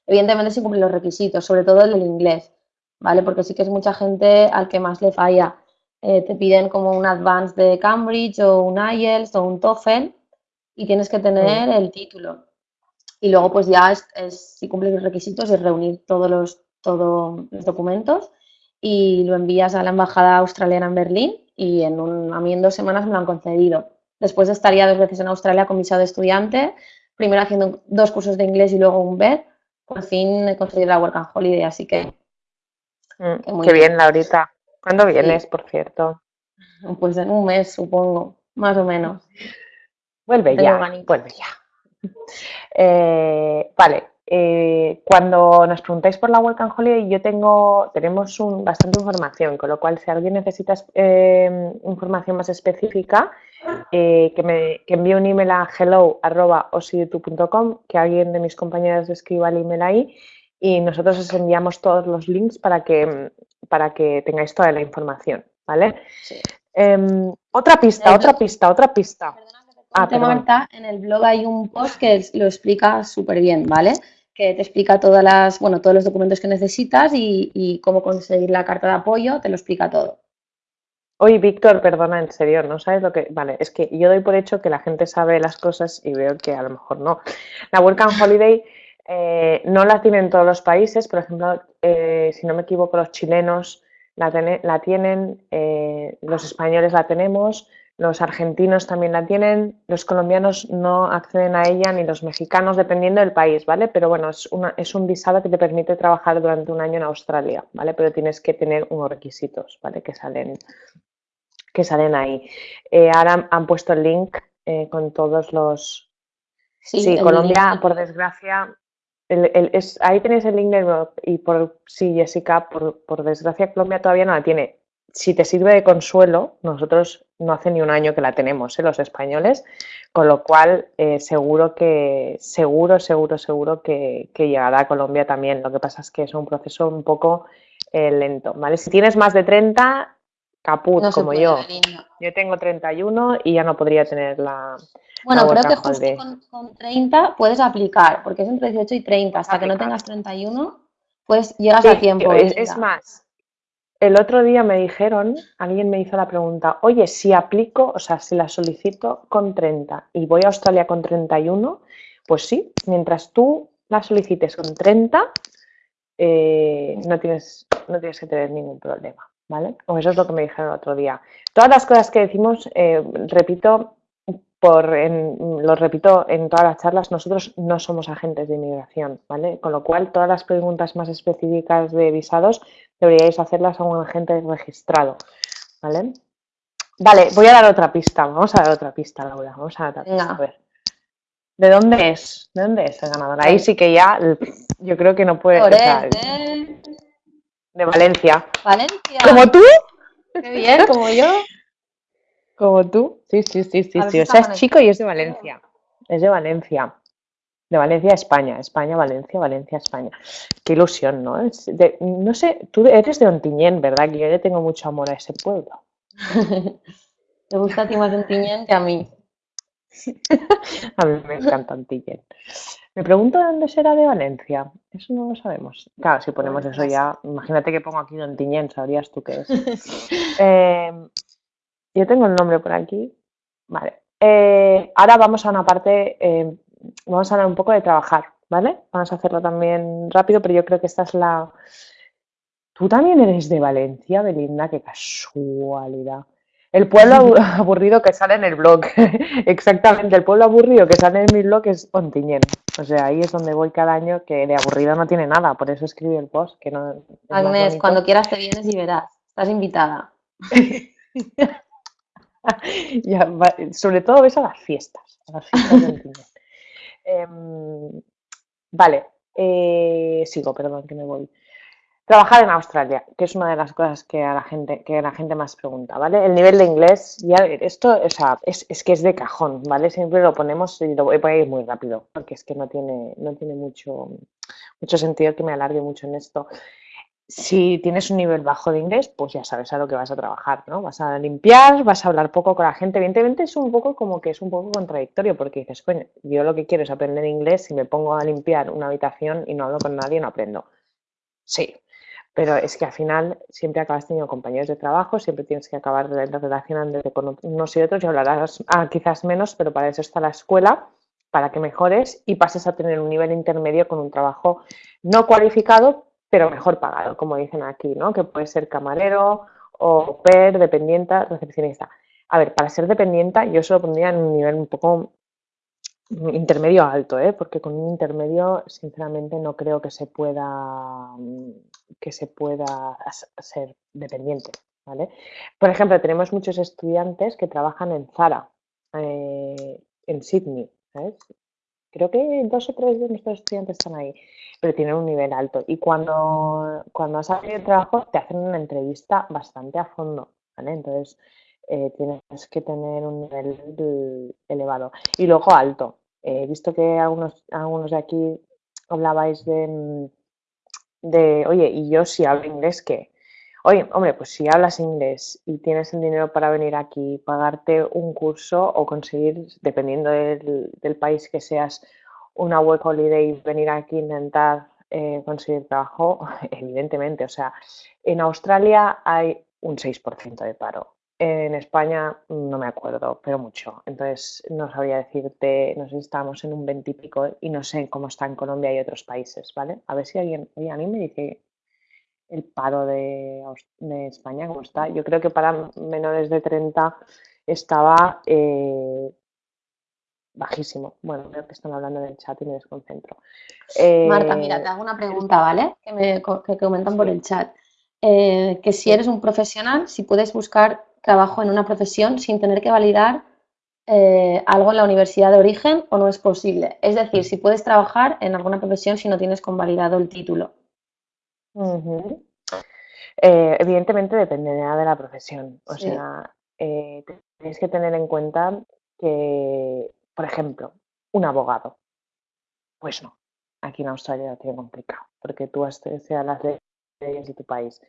evidentemente sí cumple los requisitos, sobre todo el del inglés, ¿vale? Porque sí que es mucha gente al que más le falla. Eh, te piden como un advance de Cambridge o un IELTS o un TOEFL y tienes que tener el título. Y luego pues ya es, si cumples los requisitos es reunir todos los, todos los documentos y lo envías a la embajada australiana en Berlín y en un, a mí en dos semanas me lo han concedido. Después estaría dos veces en Australia con visado de estudiante, primero haciendo dos cursos de inglés y luego un BED. Por fin he conseguido la Work and Holiday, así que... Mm, qué bien, Laurita. ¿Cuándo vienes, por cierto? Pues en un mes, supongo, más o menos. Vuelve ya, vuelve ya. Eh, vale, eh, cuando nos preguntáis por la Welcome Holiday, yo tengo, tenemos un, bastante información, con lo cual si alguien necesita eh, información más específica, eh, que me que envíe un email a hello.osiyoutube.com, que alguien de mis compañeros escriba el email ahí y nosotros os enviamos todos los links para que, para que tengáis toda la información, ¿vale? Em, otra pista, otra pista, otra pista. Ah, Marta, en el blog hay un post que lo explica súper bien, ¿vale? que te explica todas las, bueno, todos los documentos que necesitas y, cómo conseguir la carta de apoyo, te lo explica todo. Oye, Víctor, perdona, en serio, ¿no sabes lo que...? Vale, es que yo doy por hecho que la gente sabe las cosas y veo que a lo mejor no. La Work Holiday eh, no la tienen todos los países, por ejemplo, eh, si no me equivoco, los chilenos la, la tienen, eh, los españoles la tenemos, los argentinos también la tienen, los colombianos no acceden a ella ni los mexicanos, dependiendo del país, ¿vale? Pero bueno, es, una, es un visado que te permite trabajar durante un año en Australia, ¿vale? Pero tienes que tener unos requisitos, ¿vale? Que salen, que salen ahí. Eh, ahora han puesto el link eh, con todos los... Sí, Colombia, por desgracia, es, ahí tenéis el link del y por sí, Jessica, por, por desgracia Colombia todavía no la tiene si te sirve de consuelo, nosotros no hace ni un año que la tenemos, ¿eh? los españoles, con lo cual eh, seguro que, seguro, seguro, seguro que, llegará a Colombia también. Lo que pasa es que es un proceso un poco eh, lento, ¿vale? Si tienes más de 30, caput, como yo. Yo tengo 31 y ya no podría tener la. Bueno, creo que justo con, 30 puedes aplicar, porque es entre 18 y 30. Hasta que no tengas 31, pues llegas a tiempo. Es, más, el otro día me dijeron, alguien me hizo la pregunta, oye, si aplico, o sea, si la solicito con 30 y voy a Australia con 31, pues sí, mientras tú la solicites con 30, eh, no, tienes, no tienes que tener ningún problema, ¿vale? O eso es lo que me dijeron el otro día. Todas las cosas que decimos, eh, repito, por, lo repito en todas las charlas, nosotros no somos agentes de inmigración, ¿vale? Con lo cual, todas las preguntas más específicas de visados deberíais hacerlas a un agente registrado, ¿vale? Vale, voy a dar otra pista, vamos a dar otra pista, Laura, vamos a dar otra pista, a ver. ¿De dónde es? ¿De dónde es el ganador? Ahí sí que ya, yo creo que no puede... ser. De Valencia. Valencia. ¿Como tú? Qué bien, como yo. Como tú. Sí, sí, sí, sí. sí. O sea, es chico y es de Valencia. Es de Valencia. De Valencia, España. España, Valencia, Valencia, España. Qué ilusión, ¿no? no sé, tú eres de Ontiñén, ¿verdad? Que yo le tengo mucho amor a ese pueblo. ¿Te gusta a ti más Ontiñén que a mí? a mí me encanta Ontiñén. Me pregunto de dónde será de Valencia. Eso no lo sabemos. Claro, si ponemos eso ya, imagínate que pongo aquí Ontiñén, sabrías tú qué es. eh, yo tengo el nombre por aquí. Vale. Eh, ahora vamos a una parte, eh, vamos a hablar un poco de trabajar, ¿vale? Vamos a hacerlo también rápido, pero yo creo que esta es la... Tú también eres de Valencia, Belinda, qué casualidad. El pueblo aburrido que sale en el blog. Exactamente, el pueblo aburrido que sale en mi blog es Ontiñén. O sea, ahí es donde voy cada año, que de aburrido no tiene nada, por eso escribí el post. Que no, Agnes, cuando quieras te vienes y verás. Estás invitada. sobre todo ves a las fiestas, em, vale, eh, sigo, perdón que me voy. Trabajar en Australia, que es una de las cosas que a la gente, que la gente más pregunta, ¿vale? El nivel de inglés, ya esto, o sea, es, es, que es de cajón, ¿vale? Siempre lo ponemos y lo voy a ir muy rápido, porque es que no tiene, no tiene mucho, mucho sentido que me alargue mucho en esto si tienes un nivel bajo de inglés, pues ya sabes a lo que vas a trabajar, ¿no? Vas a limpiar, vas a hablar poco con la gente. Evidentemente es un poco como que es un poco contradictorio porque dices, coño, yo lo que quiero es aprender inglés, y me pongo a limpiar una habitación y no hablo con nadie, no aprendo. Sí, pero es que al final siempre acabas teniendo compañeros de trabajo, siempre tienes que acabar relacionándote con unos y otros y hablarás ah, quizás menos, pero para eso está la escuela, para que mejores y pases a tener un nivel intermedio con un trabajo no cualificado, pero mejor pagado, como dicen aquí, ¿no? Que puede ser camarero o per, dependienta, recepcionista. A ver, para ser dependienta yo se lo pondría en un nivel un poco intermedio alto, ¿eh? porque con un intermedio sinceramente no creo que se pueda que se pueda ser dependiente, ¿vale? Por ejemplo, tenemos muchos estudiantes que trabajan en Zara, eh, en Sydney. Creo que dos o tres de nuestros estudiantes están ahí, pero tienen un nivel alto. Y cuando, cuando has salido de trabajo, te hacen una entrevista bastante a fondo, ¿vale? Entonces, eh, tienes que tener un nivel elevado. Y luego alto. He visto que algunos, algunos de aquí hablabais de, de, oye, y yo si hablo inglés, ¿qué? Oye, hombre, pues si hablas inglés y tienes el dinero para venir aquí, pagarte un curso o conseguir, dependiendo del, país que seas, una work holiday venir aquí intentar eh, conseguir trabajo, evidentemente. O sea, en Australia hay un 6% de paro. En España no me acuerdo, pero mucho. Entonces no sabría decirte, no sé si estamos en un 20 y pico y no sé cómo está en Colombia y otros países, ¿vale? A ver si alguien, oye, a mí me dice el paro de, España, ¿cómo está? Yo creo que para menores de 30 estaba eh, bajísimo. Bueno, creo que están hablando del chat y me desconcentro. Marta, eh, mira, te hago una pregunta, ¿vale? Que me que comentan por el chat. Eh, que si eres un profesional, si puedes buscar trabajo en una profesión sin tener que validar algo en la universidad de origen o no es posible. Es decir, si puedes trabajar en alguna profesión si no tienes convalidado el título. Eh, evidentemente dependerá de la profesión. O sea, eh, tenéis que tener en cuenta que, por ejemplo, un abogado. Pues no, aquí en Australia lo tiene complicado, porque tú de las leyes de tu país.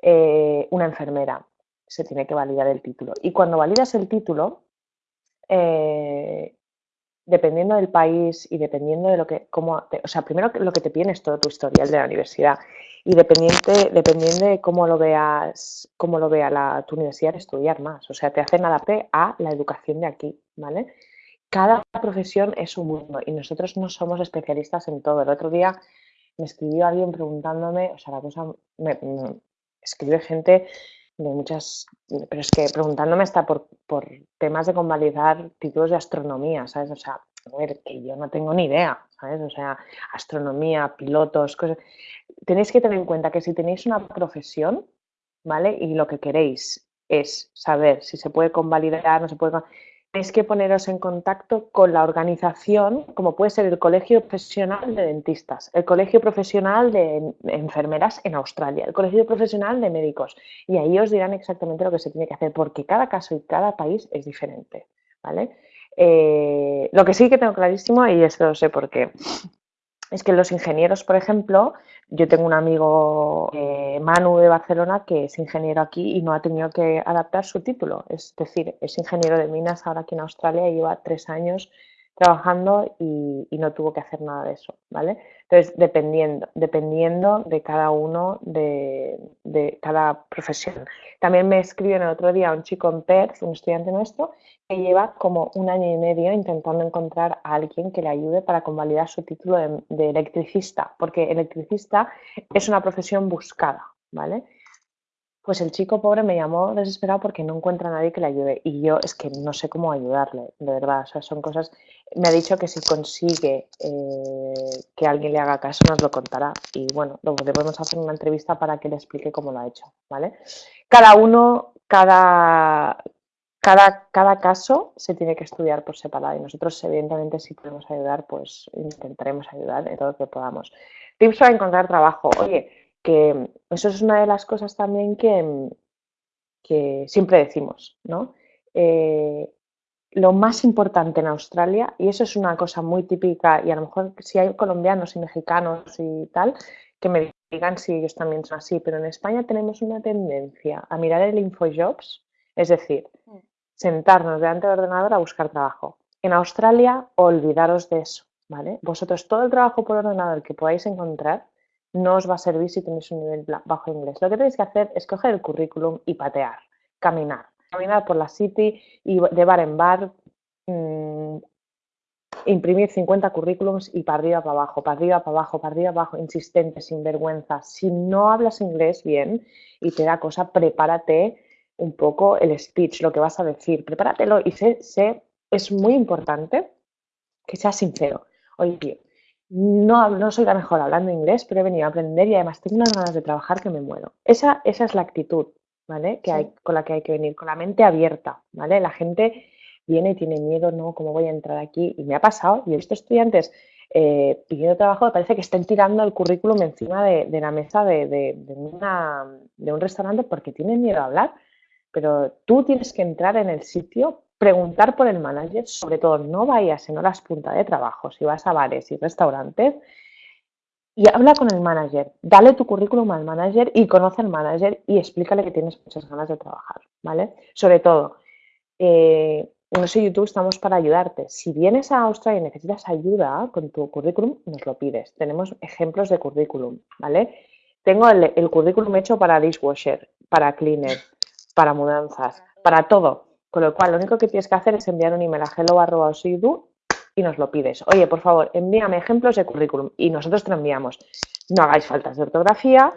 Eh, una enfermera se tiene que validar el título. Y cuando validas el título, dependiendo del país y dependiendo de lo que, o sea, primero lo que te piden es todo tu historial de la universidad y dependiente, dependiendo de cómo lo veas, cómo lo vea la, tu universidad, estudiar más. O sea, te hacen adaptar a la educación de aquí, ¿vale? Cada profesión es un mundo y nosotros no somos especialistas en todo. El otro día me escribió alguien preguntándome, o sea, la cosa, me escribe gente de muchas, pero es que preguntándome hasta por, por temas de convalidar títulos de astronomía, ¿sabes? O sea, a ver, que yo no tengo ni idea, ¿sabes? O sea, astronomía, pilotos, cosas. Tenéis que tener en cuenta que si tenéis una profesión, ¿vale? Y lo que queréis es saber si se puede convalidar, no se puede tenéis que poneros en contacto con la organización, como puede ser el Colegio Profesional de Dentistas, el Colegio Profesional de Enfermeras en Australia, el Colegio Profesional de Médicos, y ahí os dirán exactamente lo que se tiene que hacer, porque cada caso y cada país es diferente, ¿vale? Eh, lo que sí que tengo clarísimo, y esto lo sé porque es que los ingenieros, por ejemplo, yo tengo un amigo, eh, Manu de Barcelona, que es ingeniero aquí y no ha tenido que adaptar su título. Es decir, es ingeniero de minas ahora aquí en Australia y lleva tres años trabajando y, no tuvo que hacer nada de eso, ¿vale? Entonces, dependiendo, dependiendo de cada uno, de, de cada profesión. También me escribió el otro día un chico en Perth, un estudiante nuestro, que lleva como un año y medio intentando encontrar a alguien que le ayude para convalidar su título de, electricista, porque electricista es una profesión buscada, ¿vale? Pues el chico pobre me llamó desesperado porque no encuentra a nadie que le ayude y yo es que no sé cómo ayudarle, de verdad, o sea, son cosas... Me ha dicho que si consigue eh, que alguien le haga caso nos lo contará y bueno, luego podemos hacer una entrevista para que le explique cómo lo ha hecho, ¿vale? Cada uno, cada, cada, cada caso se tiene que estudiar por separado y nosotros evidentemente si podemos ayudar pues intentaremos ayudar en todo lo que podamos. Tips para encontrar trabajo. Oye, que eso es una de las cosas también que, que siempre decimos, ¿no? Eh, lo más importante en Australia, y eso es una cosa muy típica, y a lo mejor si hay colombianos y mexicanos y tal, que me digan si ellos también son así, pero en España tenemos una tendencia a mirar el InfoJobs, es decir, mm sentarnos delante del ordenador a buscar trabajo. En Australia, olvidaros de eso, ¿vale? Vosotros todo el trabajo por ordenador que podáis encontrar no os va a servir si tenéis un nivel bajo inglés. Lo que tenéis que hacer es coger el currículum y patear, caminar. Caminar por la city y de bar en bar, mm, imprimir 50 currículums y para arriba, para abajo, para arriba, para abajo, para arriba, abajo, insistente, sin vergüenza. Si no hablas inglés bien y te da cosa, prepárate un poco el speech, lo que vas a decir, prepáratelo y sé, sé es muy importante que seas sincero. Oye, no, no soy la mejor hablando inglés, pero he venido a aprender y además tengo unas ganas de trabajar que me muero. Esa, esa es la actitud, ¿vale? Que hay, con la que hay que venir, con la mente abierta, ¿vale? La gente viene y tiene miedo, ¿no? ¿Cómo voy a entrar aquí? Y me ha pasado, y he visto estudiantes eh, pidiendo trabajo, parece que estén tirando el currículum encima de, la mesa de, de, de un restaurante porque tienen miedo a hablar pero tú tienes que entrar en el sitio, preguntar por el manager, sobre todo no vayas en horas punta de trabajo, si vas a bares y restaurantes, y habla con el manager, dale tu currículum al manager y conoce al manager y explícale que tienes muchas ganas de trabajar, ¿vale? Sobre todo, eh, en sé YouTube estamos para ayudarte. Si vienes a Australia y necesitas ayuda con tu currículum, nos lo pides. Tenemos ejemplos de currículum, ¿vale? Tengo el currículum hecho para dishwasher, para cleaner, para mudanzas, para todo. Con lo cual, lo único que tienes que hacer es enviar un email a hello.osidu y nos lo pides. Oye, por favor, envíame ejemplos de currículum y nosotros te lo enviamos. No hagáis faltas de ortografía,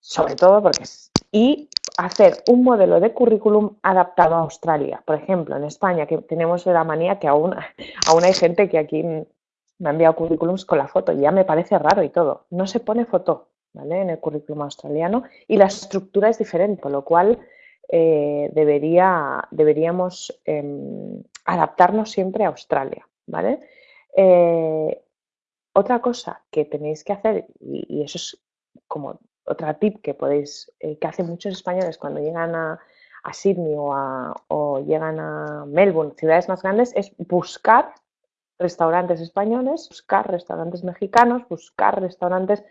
sobre todo porque es... Y hacer un modelo de currículum adaptado a Australia. Por ejemplo, en España, que tenemos la manía que aún, aún hay gente que aquí me ha enviado currículums con la foto, ya me parece raro y todo. No se pone foto ¿vale? en el currículum australiano y la estructura es diferente, con lo cual eh, debería, deberíamos em, adaptarnos siempre a Australia, ¿vale? Eh, otra cosa que tenéis que hacer, y, eso es como otra tip que podéis, eh, que hacen muchos españoles cuando llegan a, Sydney o, o, llegan a Melbourne, ciudades más grandes, es buscar restaurantes españoles, buscar restaurantes mexicanos, buscar restaurantes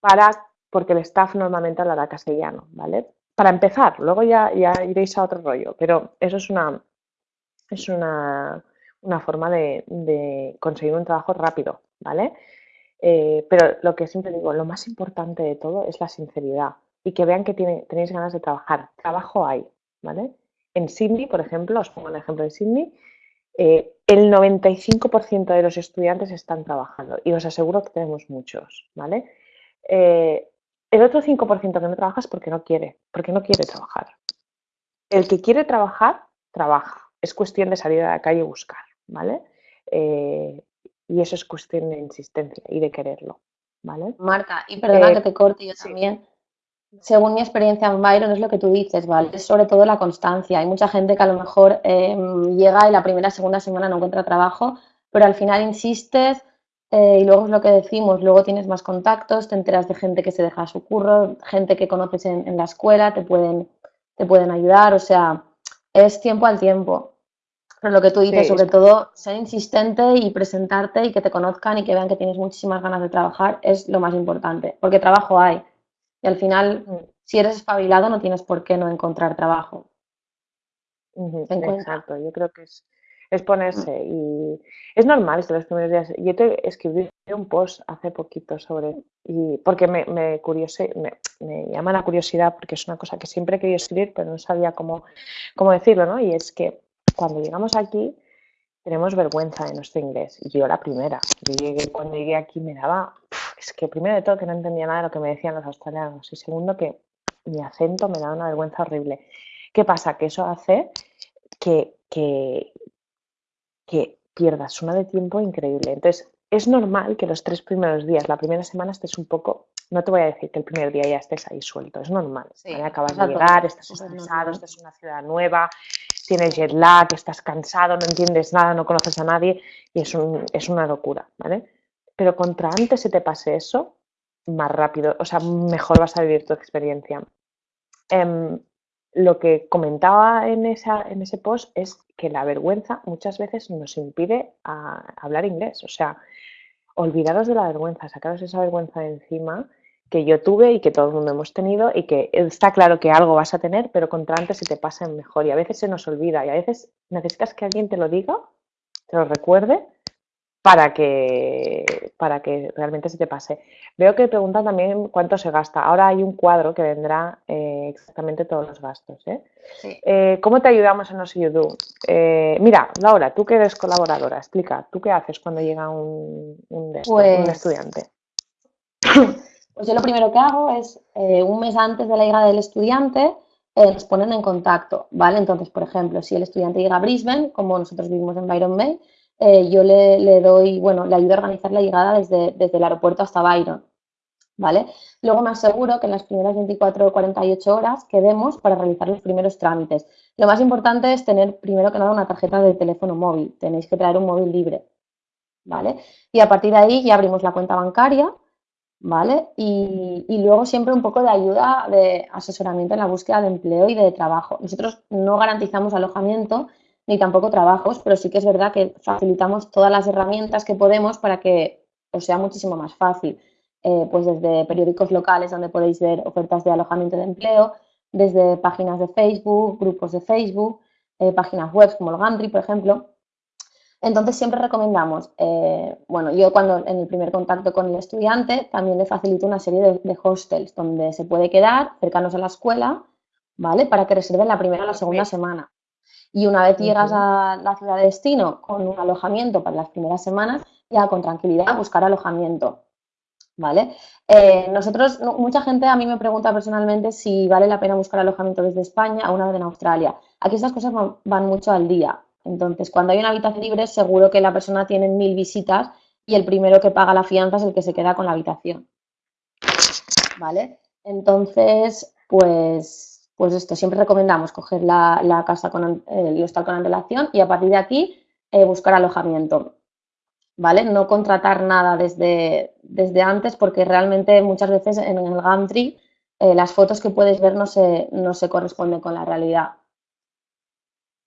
para, porque el staff normalmente hablará castellano, ¿vale? Para empezar, luego ya, iréis a otro rollo, pero eso es una forma de, conseguir un trabajo rápido, ¿vale? Eh, pero lo que siempre digo, lo más importante de todo es la sinceridad y que vean que tenéis ganas de trabajar. Trabajo hay, ¿vale? En Sydney, por ejemplo, os pongo el ejemplo de Sydney, eh, el 95% de los estudiantes están trabajando y os aseguro que tenemos muchos, ¿vale? Eh, el otro 5% que no trabaja es porque no quiere, porque no quiere trabajar. El que quiere trabajar, trabaja. Es cuestión de salir a la calle y buscar, ¿vale? Eh, y eso es cuestión de insistencia y de quererlo, ¿vale? Marta, y perdona que te corte yo también según mi experiencia en Byron, es lo que tú dices, ¿vale? Es sobre todo la constancia. Hay mucha gente que a lo mejor em, llega y la primera, segunda semana no encuentra trabajo, pero al final insistes eh, y luego es lo que decimos, luego tienes más contactos, te enteras de gente que se deja su curro, gente que conoces en, la escuela, te pueden, te pueden ayudar, o sea, es tiempo al tiempo. Pero lo que tú dices, sobre todo, ser insistente y presentarte y que te conozcan y que vean que tienes muchísimas ganas de trabajar es lo más importante, porque trabajo hay. Y al final, mm. si eres espabilado, no tienes por qué no encontrar trabajo. Exacto, yo creo que es, es ponerse mm. y es normal estos los primeros días. Yo te escribí un post hace poquito sobre, y porque me, me, me, llama la curiosidad porque es una cosa que siempre he querido escribir, pero no sabía cómo, cómo decirlo, ¿no? Y es que cuando llegamos aquí tenemos vergüenza de nuestro inglés. Y yo la primera. Yo llegué, cuando llegué aquí me daba es que primero de todo que no entendía nada de lo que me decían los australianos y segundo que mi acento me da una vergüenza horrible. ¿Qué pasa? Que eso hace que, que, que pierdas una de tiempo increíble. Entonces, es normal que los tres primeros días, la primera semana estés un poco, no te voy a decir que el primer día ya estés ahí suelto, es normal. Acabas de llegar, estás estresado, estás en una ciudad nueva, tienes jet lag, estás cansado, no entiendes nada, no conoces a nadie y es, un, es una locura, ¿vale? pero contra antes se te pase eso, más rápido, o sea, mejor vas a vivir tu experiencia. Em, lo que comentaba en, esa, en ese post es que la vergüenza muchas veces nos impide hablar inglés. O sea, olvidaros de la vergüenza, sacaros esa vergüenza de encima que yo tuve y que todo el mundo hemos tenido y que está claro que algo vas a tener, pero contra antes se te pasa mejor y a veces se nos olvida y a veces necesitas que alguien te lo diga, te lo recuerde para que, para que realmente se te pase. Veo que preguntan también cuánto se gasta. Ahora hay un cuadro que vendrá eh, exactamente todos los gastos. ¿eh? Eh, cómo te ayudamos en Osiudu? mira, Laura, tú que eres colaboradora, explica, ¿tú qué haces cuando llega un, un, pues estudiante? Pues yo lo primero que hago es, un mes antes de la llegada del estudiante, nos ponen en contacto, ¿vale? Entonces, por ejemplo, si el estudiante llega a Brisbane, como nosotros vivimos en Byron Bay, eh, yo le, doy, bueno, le ayudo a organizar la llegada desde, el aeropuerto hasta Byron, ¿vale? Luego me aseguro que en las primeras 24 o 48 horas quedemos para realizar los primeros trámites. Lo más importante es tener primero que nada una tarjeta de teléfono móvil, tenéis que traer un móvil libre, ¿vale? Y a partir de ahí ya abrimos la cuenta bancaria, ¿vale? Y, y, luego siempre un poco de ayuda, de asesoramiento en la búsqueda de empleo y de trabajo. Nosotros no garantizamos alojamiento ni tampoco trabajos, pero sí que es verdad que facilitamos todas las herramientas que podemos para que os sea muchísimo más fácil. Eh, pues desde periódicos locales donde podéis ver ofertas de alojamiento de empleo, desde páginas de Facebook, grupos de Facebook, eh, páginas web como el Gantry, por ejemplo. Entonces siempre recomendamos, eh, bueno, yo cuando en el primer contacto con el estudiante también le facilito una serie de, de, hostels donde se puede quedar cercanos a la escuela, ¿vale? Para que reserven la primera o la segunda semana. Y una vez llegas a la ciudad de destino con un alojamiento para las primeras semanas, ya con tranquilidad buscar alojamiento. ¿Vale? Eh, nosotros, mucha gente a mí me pregunta personalmente si vale la pena buscar alojamiento desde España o una vez en Australia. Aquí estas cosas van, mucho al día. Entonces, cuando hay una habitación libre, seguro que la persona tiene mil visitas y el primero que paga la fianza es el que se queda con la habitación. ¿Vale? Entonces, pues pues esto, siempre recomendamos coger la, casa con el hostal con antelación y a partir de aquí eh, buscar alojamiento. ¿Vale? No contratar nada desde, desde antes porque realmente muchas veces en el Gumtree eh, las fotos que puedes ver no se, no se corresponden con la realidad.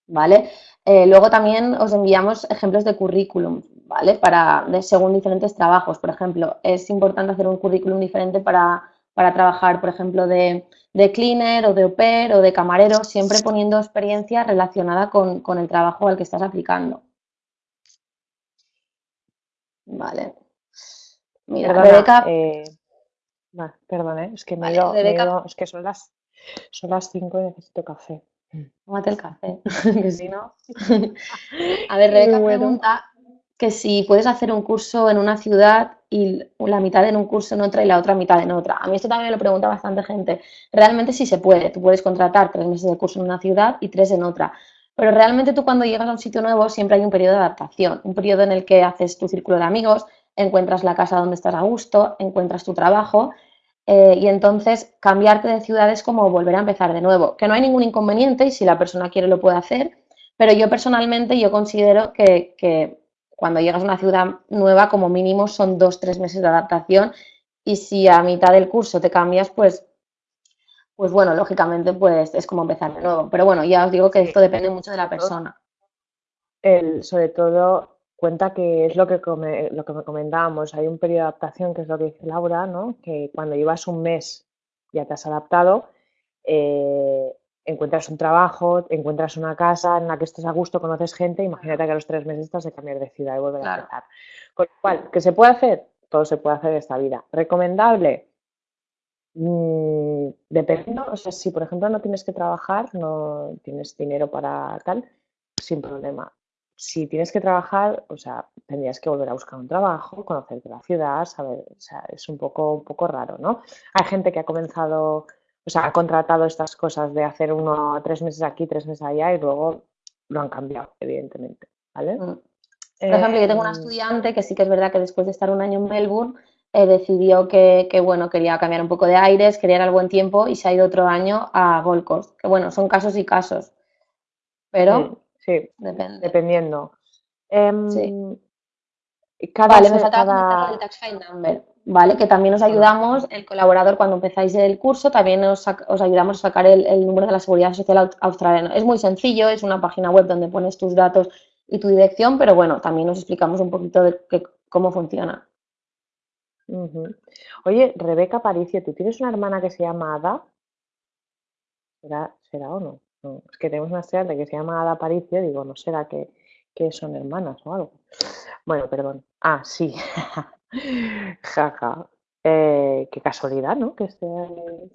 ¿Vale? Eh, luego también os enviamos ejemplos de currículum, ¿vale? Para, según diferentes trabajos. Por ejemplo, es importante hacer un currículum diferente para, para trabajar, por ejemplo, de de cleaner o de au pair o de camarero, siempre poniendo experiencia relacionada con, el trabajo al que estás aplicando. Vale. Mira, Rebeca... Eh, perdón, ¿eh? es que me, es que son las, son las 5 y necesito café. Tómate el café, que si no... A ver, Rebeca pregunta que si puedes hacer un curso en una ciudad y la mitad en un curso en otra y la otra mitad en otra. A mí esto también me lo pregunta bastante gente. Realmente sí se puede. Tú puedes contratar tres meses de curso en una ciudad y tres en otra. Pero realmente tú cuando llegas a un sitio nuevo siempre hay un periodo de adaptación, un periodo en el que haces tu círculo de amigos, encuentras la casa donde estás a gusto, encuentras tu trabajo eh, y entonces cambiarte de ciudad es como volver a empezar de nuevo, que no hay ningún inconveniente y si la persona quiere lo puede hacer, pero yo personalmente yo considero que, cuando llegas a una ciudad nueva como mínimo son dos, tres meses de adaptación y si a mitad del curso te cambias, pues pues bueno, lógicamente pues es como empezar de nuevo. Pero bueno, ya os digo que esto depende mucho de la persona. El, sobre todo, cuenta que es lo que, lo que me comentábamos, hay un periodo de adaptación, que es lo que dice Laura, ¿no? que cuando llevas un mes ya te has adaptado, eh, encuentras un trabajo, encuentras una casa en la que estés a gusto, conoces gente, imagínate que a los tres meses estás de cambiar de ciudad y volver a empezar. Con lo cual, ¿qué se puede hacer? Todo se puede hacer en esta vida. ¿Recomendable? Mm, dependiendo, o sea, si por ejemplo no tienes que trabajar, no tienes dinero para tal, sin problema si tienes que trabajar, o sea, tendrías que volver a buscar un trabajo, conocerte la ciudad, saber, o sea, es un poco, un poco raro, ¿no? Hay gente que ha comenzado, o sea, ha contratado estas cosas de hacer uno, tres meses aquí, tres meses allá y luego lo han cambiado, evidentemente, ¿vale? Mm. Por ejemplo, yo tengo una em, estudiante que sí que es verdad que después de estar un año en Melbourne eh, decidió que, que, bueno, quería cambiar un poco de aires, quería ir al buen tiempo y se ha ido otro año a Gold Coast, que bueno, son casos y casos, pero Sí, Depende. dependiendo. Em, cada, vale, me falta el tax file number, ¿vale? Que también os ayudamos, el colaborador, cuando empezáis el curso, también os, ayudamos a sacar el, número de la Seguridad Social Australiana. Es muy sencillo, es una página web donde pones tus datos y tu dirección, pero bueno, también os explicamos un poquito de cómo funciona. Oye, Rebeca Paricio, ¿tú tienes una hermana que se llama Ada? ¿Será, será o no? es que tenemos una estudiante que se llama Ada Paricio, digo, ¿no será que, son hermanas o algo? Bueno, perdón. Ah, sí. Jaja. Eh, qué casualidad, ¿no? Que esté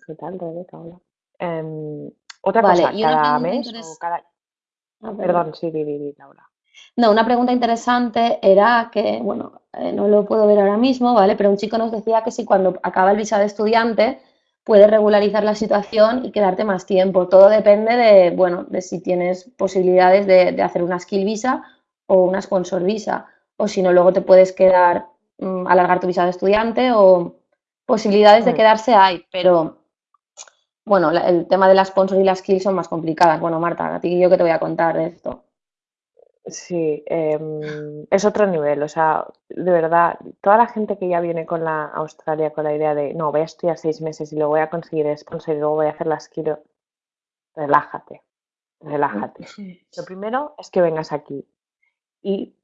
¿Qué tal, Rebeca? Hola. Em, otra cosa, cada mes o cada... Ah, perdón, sí, Vivi, Laura. No, una pregunta interesante era que, bueno, eh, no lo puedo ver ahora mismo, ¿vale? Pero un chico nos decía que si cuando acaba el visa de estudiante puedes regularizar la situación y quedarte más tiempo. Todo depende de, bueno, de si tienes posibilidades de, hacer una skill visa o una sponsor visa. O si no, luego te puedes quedar, mm, alargar tu visa de estudiante o posibilidades de mm. quedarse hay, pero bueno, el tema de la sponsor y la skill son más complicadas. Bueno, Marta, a ti y yo que te voy a contar de esto. Sí, em, es otro nivel, o sea, de verdad, toda la gente que ya viene con la Australia con la idea de, no, voy a estudiar seis meses y luego voy a conseguir sponsor y luego voy a hacer las quiero, relájate, relájate. Lo primero es que vengas aquí y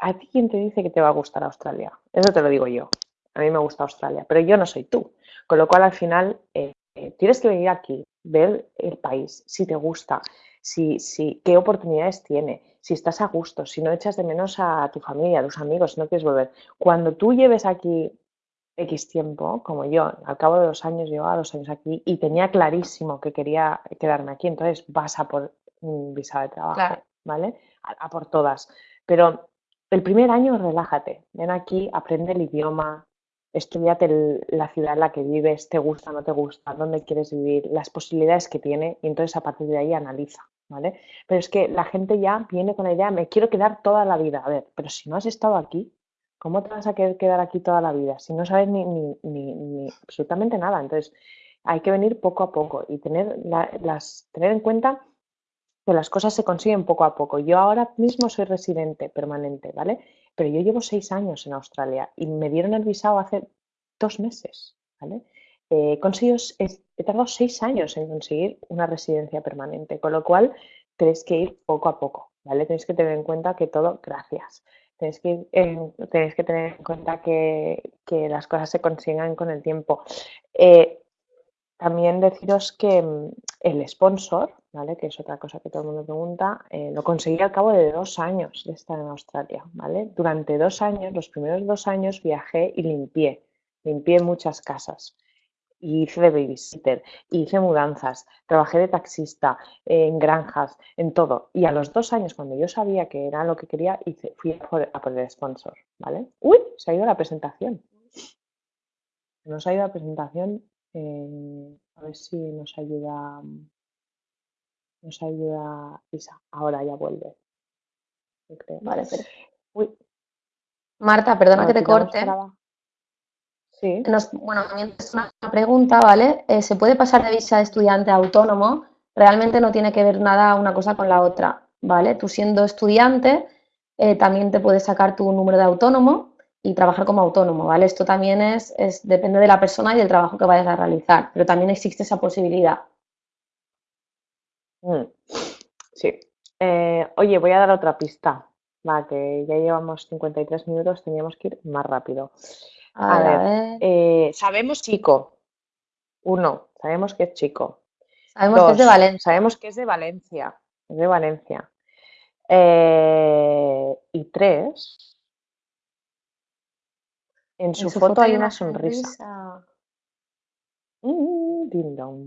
¿a ti quién te dice que te va a gustar Australia? Eso te lo digo yo, a mí me gusta Australia, pero yo no soy tú, con lo cual al final eh, eh, tienes que venir aquí, ver el país, si te gusta, si, si, qué oportunidades tiene, si estás a gusto, si no echas de menos a tu familia, a tus amigos, si no quieres volver. Cuando tú lleves aquí X tiempo, como yo, al cabo de dos años, llevaba dos años aquí y tenía clarísimo que quería quedarme aquí, entonces vas a por un visa de trabajo, ¿vale? A, por todas. Pero el primer año relájate, ven aquí, aprende el idioma, estudiate la ciudad en la que vives, te gusta, no te gusta, dónde quieres vivir, las posibilidades que tiene y entonces a partir de ahí analiza. ¿vale? Pero es que la gente ya viene con la idea, me quiero quedar toda la vida. A ver, pero si no has estado aquí, ¿cómo te vas a querer quedar aquí toda la vida? Si no sabes ni, ni, ni, absolutamente nada. Entonces, hay que venir poco a poco y tener, las, tener en cuenta que las cosas se consiguen poco a poco. Yo ahora mismo soy residente permanente, ¿vale? Pero yo llevo seis años en Australia y me dieron el visado hace dos meses, ¿vale? Eh, he tardado seis años en conseguir una residencia permanente, con lo cual tenéis que ir poco a poco, ¿vale? Tenéis que tener en cuenta que todo, gracias, tenéis que, tenéis que tener en cuenta que, las cosas se consigan con el tiempo. Eh, también deciros que mm, el sponsor, ¿vale? Que es otra cosa que todo el mundo pregunta. Eh, lo conseguí al cabo de dos años de estar en Australia, ¿vale? Durante dos años, los primeros dos años, viajé y limpié. Limpié muchas casas. Y hice de babysitter, hice mudanzas, trabajé de taxista, en granjas, en todo. Y a los dos años, cuando yo sabía que era lo que quería, hice, fui a por, a el sponsor, ¿vale? ¡Uy! Se ha ido la presentación. Nos ha ido la presentación. eh, a ver si nos ayuda. Nos ayuda Isa. Ahora ya vuelve. yo creo. Vale, pero... Uy, Marta, perdona que te corte. para. Sí. Nos, bueno, también es una pregunta, ¿vale? Eh, ¿Se puede pasar de visa de estudiante a autónomo? Realmente no tiene que ver nada una cosa con la otra, ¿vale? Tú siendo estudiante, eh, también te puedes sacar tu número de autónomo y trabajar como autónomo, ¿vale? Esto también es, es, depende de la persona y del trabajo que vayas a realizar, pero también existe esa posibilidad. Mm, Sí. Eh, oye, voy a dar otra pista. Va, que ya llevamos 53 minutos, teníamos que ir más rápido. A A ver, ver, eh, sabemos chico. Uno, sabemos que es chico. Sabemos que es de Valencia. sabemos que es de Valencia. Es de Valencia. Eh, y tres, en En su foto hay una una sonrisa. sonrisa. Mm, ding dong.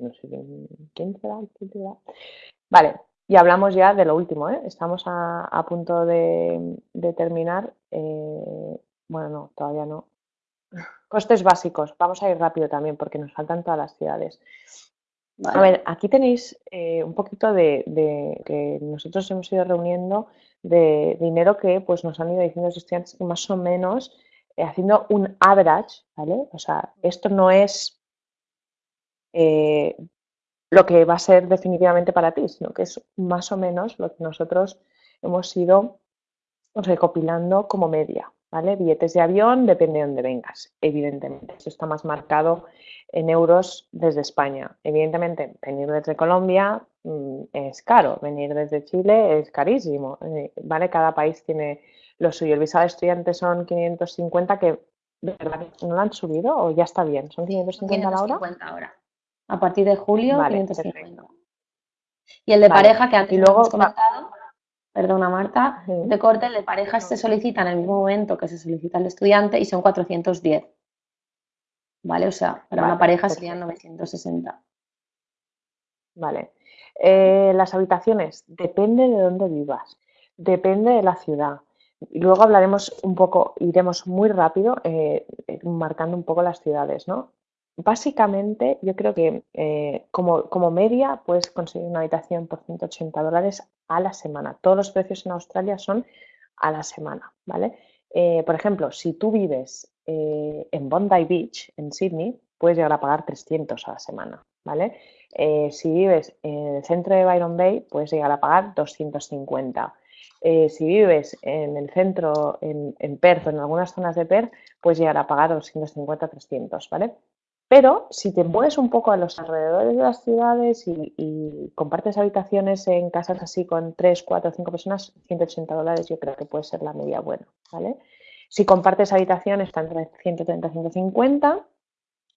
No sé quién, quién será, quién será. Vale, y hablamos ya de lo último, ¿eh? Estamos a, a punto de, de terminar. eh, bueno, no, todavía no. Costes básicos. Vamos a ir rápido también porque nos faltan todas las ciudades. A ver, aquí tenéis eh, un poquito de, de que nosotros hemos ido reuniendo de dinero que pues nos han ido diciendo los estudiantes que más o menos eh, haciendo un average, ¿vale? O sea, esto no es eh, lo que va a ser definitivamente para ti, sino que es más o menos lo que nosotros hemos ido recopilando como media, ¿vale? Billetes de avión, depende de dónde vengas, evidentemente. Esto está más marcado en euros desde España. Evidentemente, venir desde Colombia mm, es caro, venir desde Chile es carísimo, eh, ¿vale? Cada país tiene lo suyo. El visado de estudiante son 550 que, ¿de verdad, ¿no lo han subido o ya está bien? ¿Son 550 a la hora? 550 ahora. A partir de julio, Vale, 550. Y el de Vale. pareja, que antes Y luego hemos va- comentado, perdona Marta, de corte, el de pareja se solicita en el mismo momento que se solicita el estudiante y son 410. ¿Vale? O sea, para una pareja serían perfecto. 960. Vale. Eh, las habitaciones, depende de dónde vivas, depende de la ciudad. Y luego hablaremos un poco, iremos muy rápido, eh, eh, marcando un poco las ciudades, ¿no? Básicamente, yo creo que eh, como, media puedes conseguir una habitación por 180 dólares a la semana. Todos los precios en Australia son a la semana, ¿vale? Eh, por ejemplo, si tú vives eh, en Bondi Beach, en Sydney, puedes llegar a pagar 300 a la semana, ¿vale? Si vives en el centro de Byron Bay, puedes llegar a pagar 250. Eh, si vives en el centro, en, en Perth o en algunas zonas de Perth, puedes llegar a pagar 250-300, ¿vale? Pero si te mueves un poco a los alrededores de las ciudades y, compartes habitaciones en casas así con 3, 4, 5 personas, 180 dólares yo creo que puede ser la media buena, ¿vale? Si compartes habitaciones está entre 130 y 150.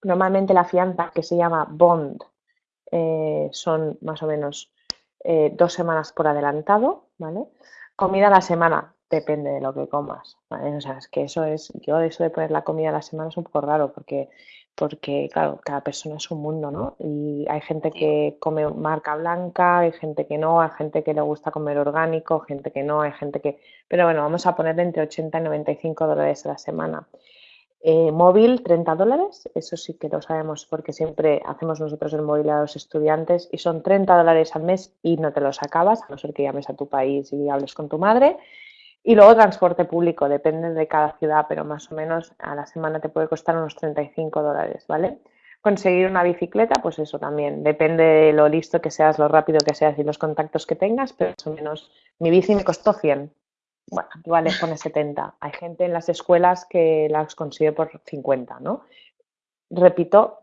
Normalmente la fianza que se llama bond eh, son más o menos eh, dos semanas por adelantado, ¿vale? Comida a la semana, depende de lo que comas, ¿vale? O sea, es que eso es, yo eso de poner la comida a la semana es un poco raro porque, porque claro, cada persona es un mundo, ¿no? Y hay gente que come marca blanca, hay gente que no, hay gente que le gusta comer orgánico, gente que no, hay gente que... Pero bueno, vamos a poner entre 80 y 95 dólares a la semana. Eh, móvil, 30 dólares, eso sí que lo sabemos porque siempre hacemos nosotros el móvil a los estudiantes y son 30 dólares al mes y no te los acabas, a no ser que llames a tu país y hables con tu madre. Y luego transporte público, depende de cada ciudad, pero más o menos a la semana te puede costar unos 35 dólares, ¿vale? Conseguir una bicicleta, pues eso también, depende de lo listo que seas, lo rápido que seas y los contactos que tengas, pero más o menos mi bici me costó 100, bueno, les pone 70. Hay gente en las escuelas que las consigue por 50, ¿no? Repito,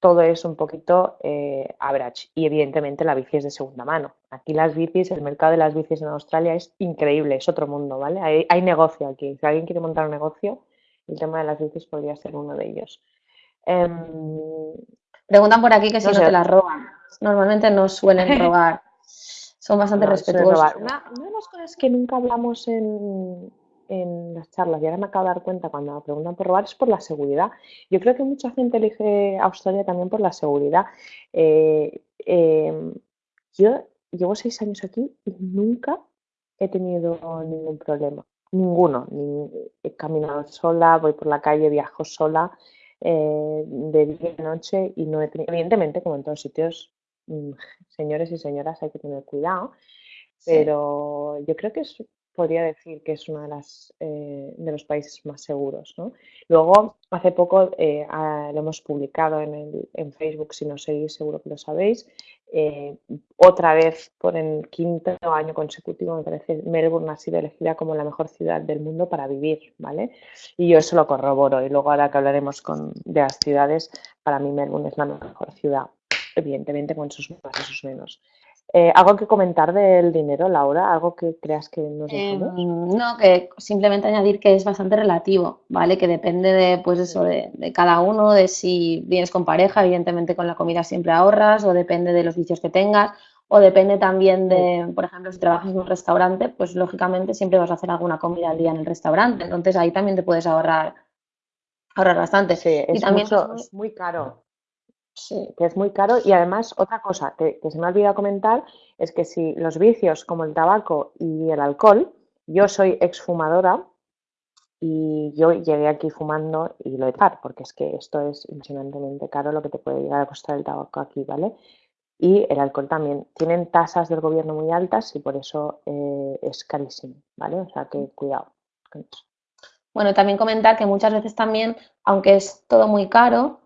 todo es un poquito eh, average y evidentemente la bici es de segunda mano. Aquí las bicis, el mercado de las bicis en Australia es increíble, es otro mundo, ¿vale? Hay, hay negocio aquí. Si alguien quiere montar un negocio, el tema de las bicis podría ser uno de ellos. Em, Preguntan por aquí que si No no, sé. te las roban. normalmente no suelen robar. Son bastante respetuosos. Una, de las cosas que nunca hablamos en, las charlas, y ahora me acabo de dar cuenta cuando me preguntan por robar, es por la seguridad. Yo creo que mucha gente elige Australia también por la seguridad. Eh, em, yo llevo seis años aquí y nunca he tenido ningún problema. Ninguno. he caminado sola, voy por la calle, viajo sola eh, de día y noche y no he tenido, evidentemente, como en todos sitios, mm, señores y señoras, hay que tener cuidado, pero yo creo que es podría decir que es uno de, las, eh, los países más seguros. ¿no? Luego, hace poco eh, lo hemos publicado en, el, en, Facebook, si no seguís, seguro que lo sabéis. Eh, otra vez, por el quinto año consecutivo, me parece, Melbourne ha sido elegida como la mejor ciudad del mundo para vivir, ¿vale? Y yo eso lo corroboro. Y luego, ahora que hablaremos con, de las ciudades, para mí Melbourne es la mejor ciudad, evidentemente con sus más y sus menos. Eh, ¿Algo que comentar del dinero, Laura? ¿Algo que creas que nos eh, No, que simplemente añadir que es bastante relativo, ¿vale? Que depende de, pues eso, de, cada uno, de si vienes con pareja, evidentemente con la comida siempre ahorras, o depende de los vicios que tengas, o depende también de, por ejemplo, si trabajas en un restaurante, pues lógicamente siempre vas a hacer alguna comida al día en el restaurante, entonces ahí también te puedes ahorrar ahorrar bastante. Sí, es, también es muy caro. Sí, que es muy caro y además otra cosa que, se me ha olvidado comentar es que si los vicios como el tabaco y el alcohol, yo soy exfumadora y yo llegué aquí fumando y lo he dejado porque es que esto es impresionantemente caro lo que te puede llegar a costar el tabaco aquí, ¿vale? Y el alcohol también. Tienen tasas del gobierno muy altas y por eso eh, es carísimo, ¿vale? O sea que cuidado Bueno, también comentar que muchas veces también, aunque es todo muy caro,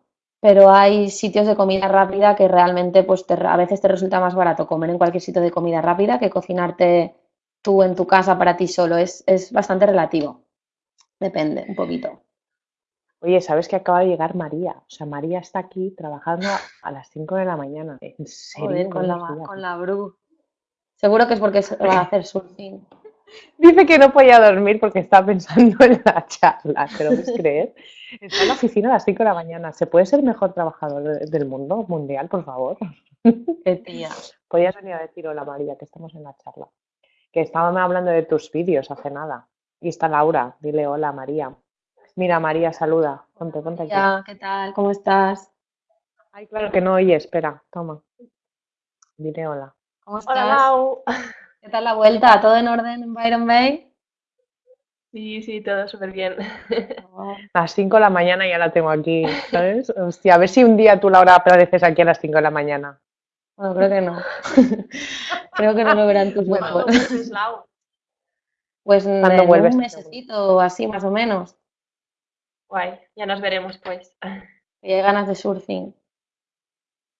pero hay sitios de comida rápida que realmente pues a veces te resulta más barato comer en cualquier sitio de comida rápida que cocinarte tú en tu casa para ti solo. Es, bastante relativo. Depende un poquito. Oye, ¿sabes que acaba de llegar María? O sea, María está aquí trabajando a las 5 de la mañana. ¿En serio? con, la, con la Bru. Seguro que es porque se va a hacer surfing. Dice que no podía dormir porque estaba pensando en la charla, ¿te lo puedes creer? Está en la oficina a las 5 de la mañana. ¿Se puede ser el mejor trabajador del mundo mundial, por favor? Qué tía. Podías venir a decir hola María, que estamos en la charla. Que estábamos hablando de tus vídeos hace nada. Y está Laura, dile hola María. Mira María, saluda. Ponte, ponte aquí. ¿qué tal? ¿Cómo estás? Ay, claro que no oye, espera, toma. Dile hola. ¿Cómo estás? Hola, Lau. ¿Qué tal la vuelta? ¿Todo en orden en Byron Bay? Sí, sí, todo súper bien. A las 5 de la mañana ya la tengo aquí, ¿sabes? Hostia, a ver si un día tú, Laura, apareces aquí a las 5 de la mañana. Bueno, creo que no. creo que no lo verán tus ojos. Pues en vuelves? un mesecito o así, más o menos. Guay, ya nos veremos pues. Y hay ganas de surfing.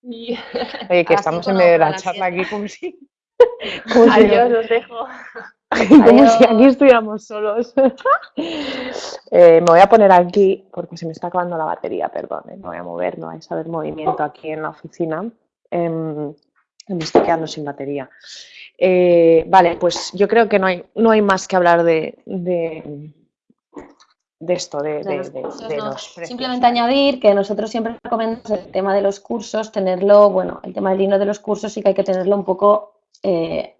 Oye, que estamos en medio de la charla aquí como si... Adiós, os dejo. Como si aquí estuviéramos solos. Eh, me voy a poner aquí porque se me está acabando la batería, perdón. Eh, me voy a mover, no vais a ver movimiento aquí en la oficina. Em, me estoy quedando sin batería. Eh, vale, pues yo creo que no hay, no hay más que hablar de, de, esto, de, los, Simplemente añadir que nosotros siempre recomendamos el tema de los cursos, tenerlo, bueno, el tema del dinero de los cursos sí que hay que tenerlo un poco eh,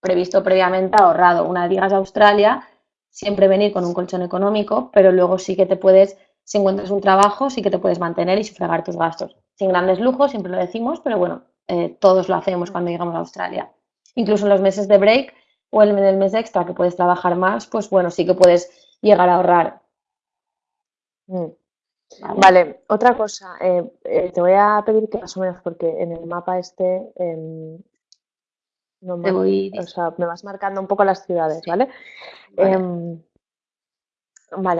previsto previamente ahorrado. Una vez llegas a Australia, siempre venir con un colchón económico, pero luego sí que te puedes, si encuentras un trabajo, sí que te puedes mantener y sufragar tus gastos. Sin grandes lujos, siempre lo decimos, pero bueno, eh, todos lo hacemos cuando llegamos a Australia. Incluso en los meses de break o en el mes extra que puedes trabajar más, pues bueno, sí que puedes llegar a ahorrar. Mm. Vale. otra cosa, eh, te voy a pedir que más o menos, porque en el mapa este em, me, voy... o sea, me vas marcando un poco las ciudades, ¿vale? Vale. Em,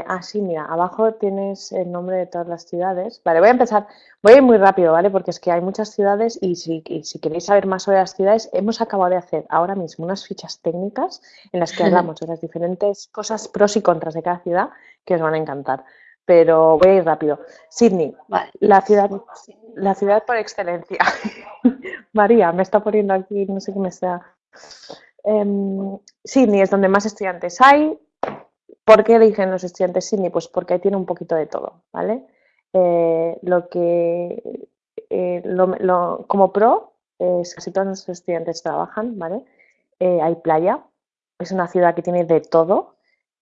así ah, mira, abajo tienes el nombre de todas las ciudades. Vale, voy a empezar, voy a ir muy rápido, ¿vale? Porque es que hay muchas ciudades y si, si queréis saber más sobre las ciudades, hemos acabado de hacer ahora mismo unas fichas técnicas en las que hablamos de las diferentes cosas, pros y contras de cada ciudad que os van a encantar. Pero voy a ir rápido. Sydney, la ciudad, la ciudad por excelencia. María, me está poniendo aquí, no sé qué me está. Em, Sydney es donde más estudiantes hay. ¿Por qué eligen los estudiantes Sydney? Pues porque ahí tiene un poquito de todo, ¿vale? Eh, lo que, eh, como pro, casi todos nuestros estudiantes trabajan, ¿vale? Eh, hay playa, es una ciudad que tiene de todo,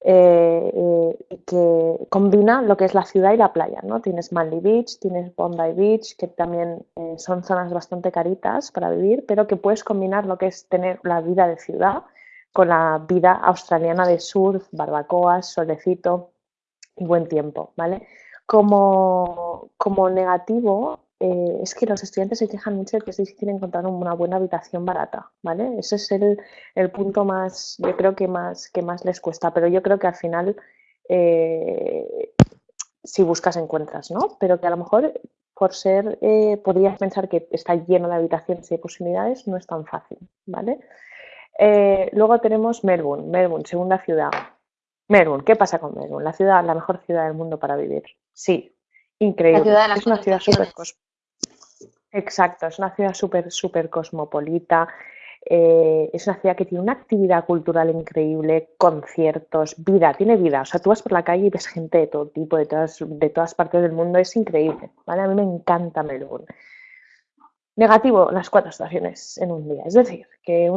eh, eh, que combina lo que es la ciudad y la playa, ¿no? Tienes Manly Beach, tienes Bondi Beach, que también son zonas bastante caritas para vivir, pero que puedes combinar lo que es tener la vida de ciudad con la vida australiana de surf, barbacoas, solecito y buen tiempo, ¿vale? Como, como negativo, eh, es que los estudiantes se quejan mucho de que es difícil encontrar una buena habitación barata, ¿vale? Ese es el, punto más, yo creo que más, que más les cuesta, pero yo creo que al final, eh, si buscas, encuentras, ¿no? Pero que a lo mejor, por ser, eh, podrías pensar que está lleno de habitaciones y de posibilidades, no es tan fácil, ¿vale? luego tenemos Melbourne, Melbourne, segunda ciudad. Melbourne, ¿qué pasa con Melbourne? La ciudad, la mejor ciudad del mundo para vivir. Sí, increíble. es una ciudad súper Exacto, es una ciudad súper, súper cosmopolita. Eh, es una ciudad que tiene una actividad cultural increíble, conciertos, vida, tiene vida. O sea, tú vas por la calle y ves gente de todo tipo, de todas, de todas partes del mundo, es increíble. ¿vale? A mí me encanta Melbourne. Negativo, las cuatro estaciones en un día. Es decir, que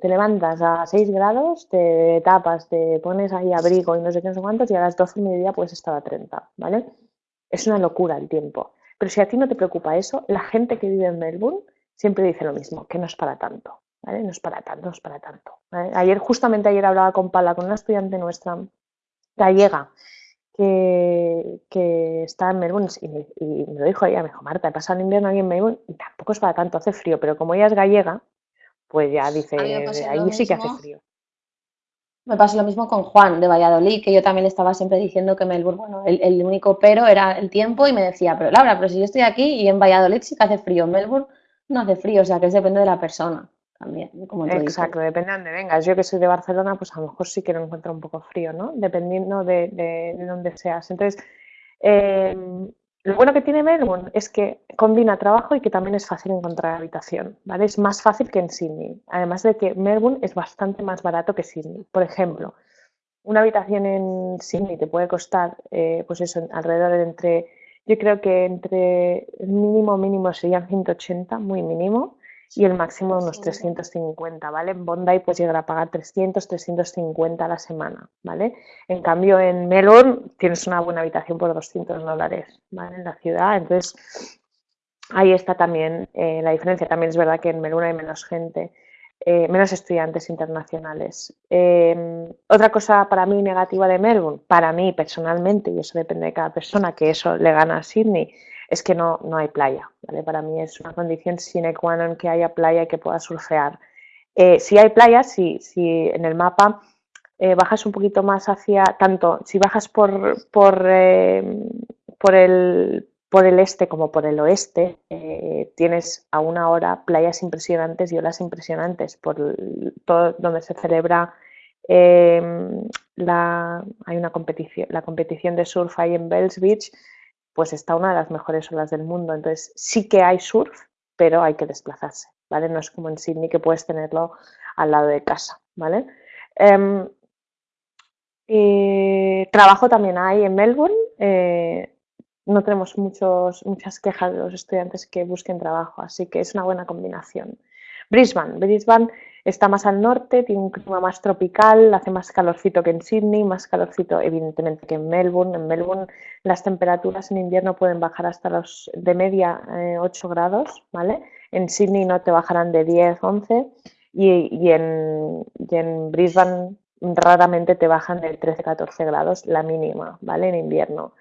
te levantas a 6 grados, te tapas, te pones ahí abrigo y no sé qué, no sé cuántos, y a las 12 y media puedes estar a 30, ¿vale? Es una locura el tiempo. Pero si a ti no te preocupa eso, la gente que vive en Melbourne siempre dice lo mismo, que no es para tanto, ¿vale? No es para tanto, no es para tanto. Ayer, justamente ayer hablaba con Pala, con una estudiante nuestra gallega, que, que está en Melbourne y me, lo dijo ella, me dijo, Marta, he pasado el invierno aquí en Melbourne y tampoco es para tanto, hace frío, pero como ella es gallega, pues ya dice, ahí sí que hace frío. Me pasó lo mismo con Juan de Valladolid, que yo también estaba siempre diciendo que Melbourne, bueno, el, único pero era el tiempo y me decía, pero Laura, pero si yo estoy aquí y en Valladolid sí que hace frío, en Melbourne no hace frío, o sea que es depende de la persona también. Exacto, depende de dónde vengas. Yo que soy de Barcelona, pues a lo mejor sí que lo encuentro un poco frío, ¿no? Dependiendo de, de, dónde seas. Entonces, eh, lo bueno que tiene Melbourne es que combina trabajo y que también es fácil encontrar habitación, ¿vale? Es más fácil que en Sydney. Además de que Melbourne es bastante más barato que Sydney. Por ejemplo, una habitación en Sydney te puede costar, eh, pues eso, alrededor de entre, yo creo que entre mínimo mínimo serían 180, muy mínimo, y el máximo unos 350, ¿vale? En Bondi puedes llegar a pagar 300, 350 a la semana, ¿vale? En cambio, en Melbourne tienes una buena habitación por 200 dólares, ¿vale? En la ciudad, entonces ahí está también eh, la diferencia. También es verdad que en Melbourne hay menos gente, eh, menos estudiantes internacionales. Em, otra cosa para mí negativa de Melbourne, para mí personalmente, y eso depende de cada persona, que eso le gana a Sydney, es que no, no hay playa. ¿vale? Para mí es una condición sine qua non que haya playa y que pueda surfear. Eh, si hay playa, si, si en el mapa eh, bajas un poquito más hacia, tanto si bajas por, por, eh, por, el, por el este como por el oeste, tienes a una hora playas impresionantes y olas impresionantes por todo donde se celebra la, hay una competición, la competición de surf ahí en Bells Beach, pues está una de las mejores olas del mundo. Entonces sí que hay surf, pero hay que desplazarse, ¿vale? No es como en Sydney que puedes tenerlo al lado de casa, ¿vale? Em, trabajo también hay en Melbourne. Eh, no tenemos muchos, muchas quejas de los estudiantes que busquen trabajo, así que es una buena combinación. Brisbane. Brisbane está más al norte, tiene un clima más tropical, hace más calorcito que en Sydney, más calorcito evidentemente que en Melbourne. En Melbourne las temperaturas en invierno pueden bajar hasta los de media 8 eh, grados, ¿vale? En Sydney no te bajarán de 10, 11 y, en, y en Brisbane raramente te bajan de 13, 14 grados la mínima, ¿vale? En invierno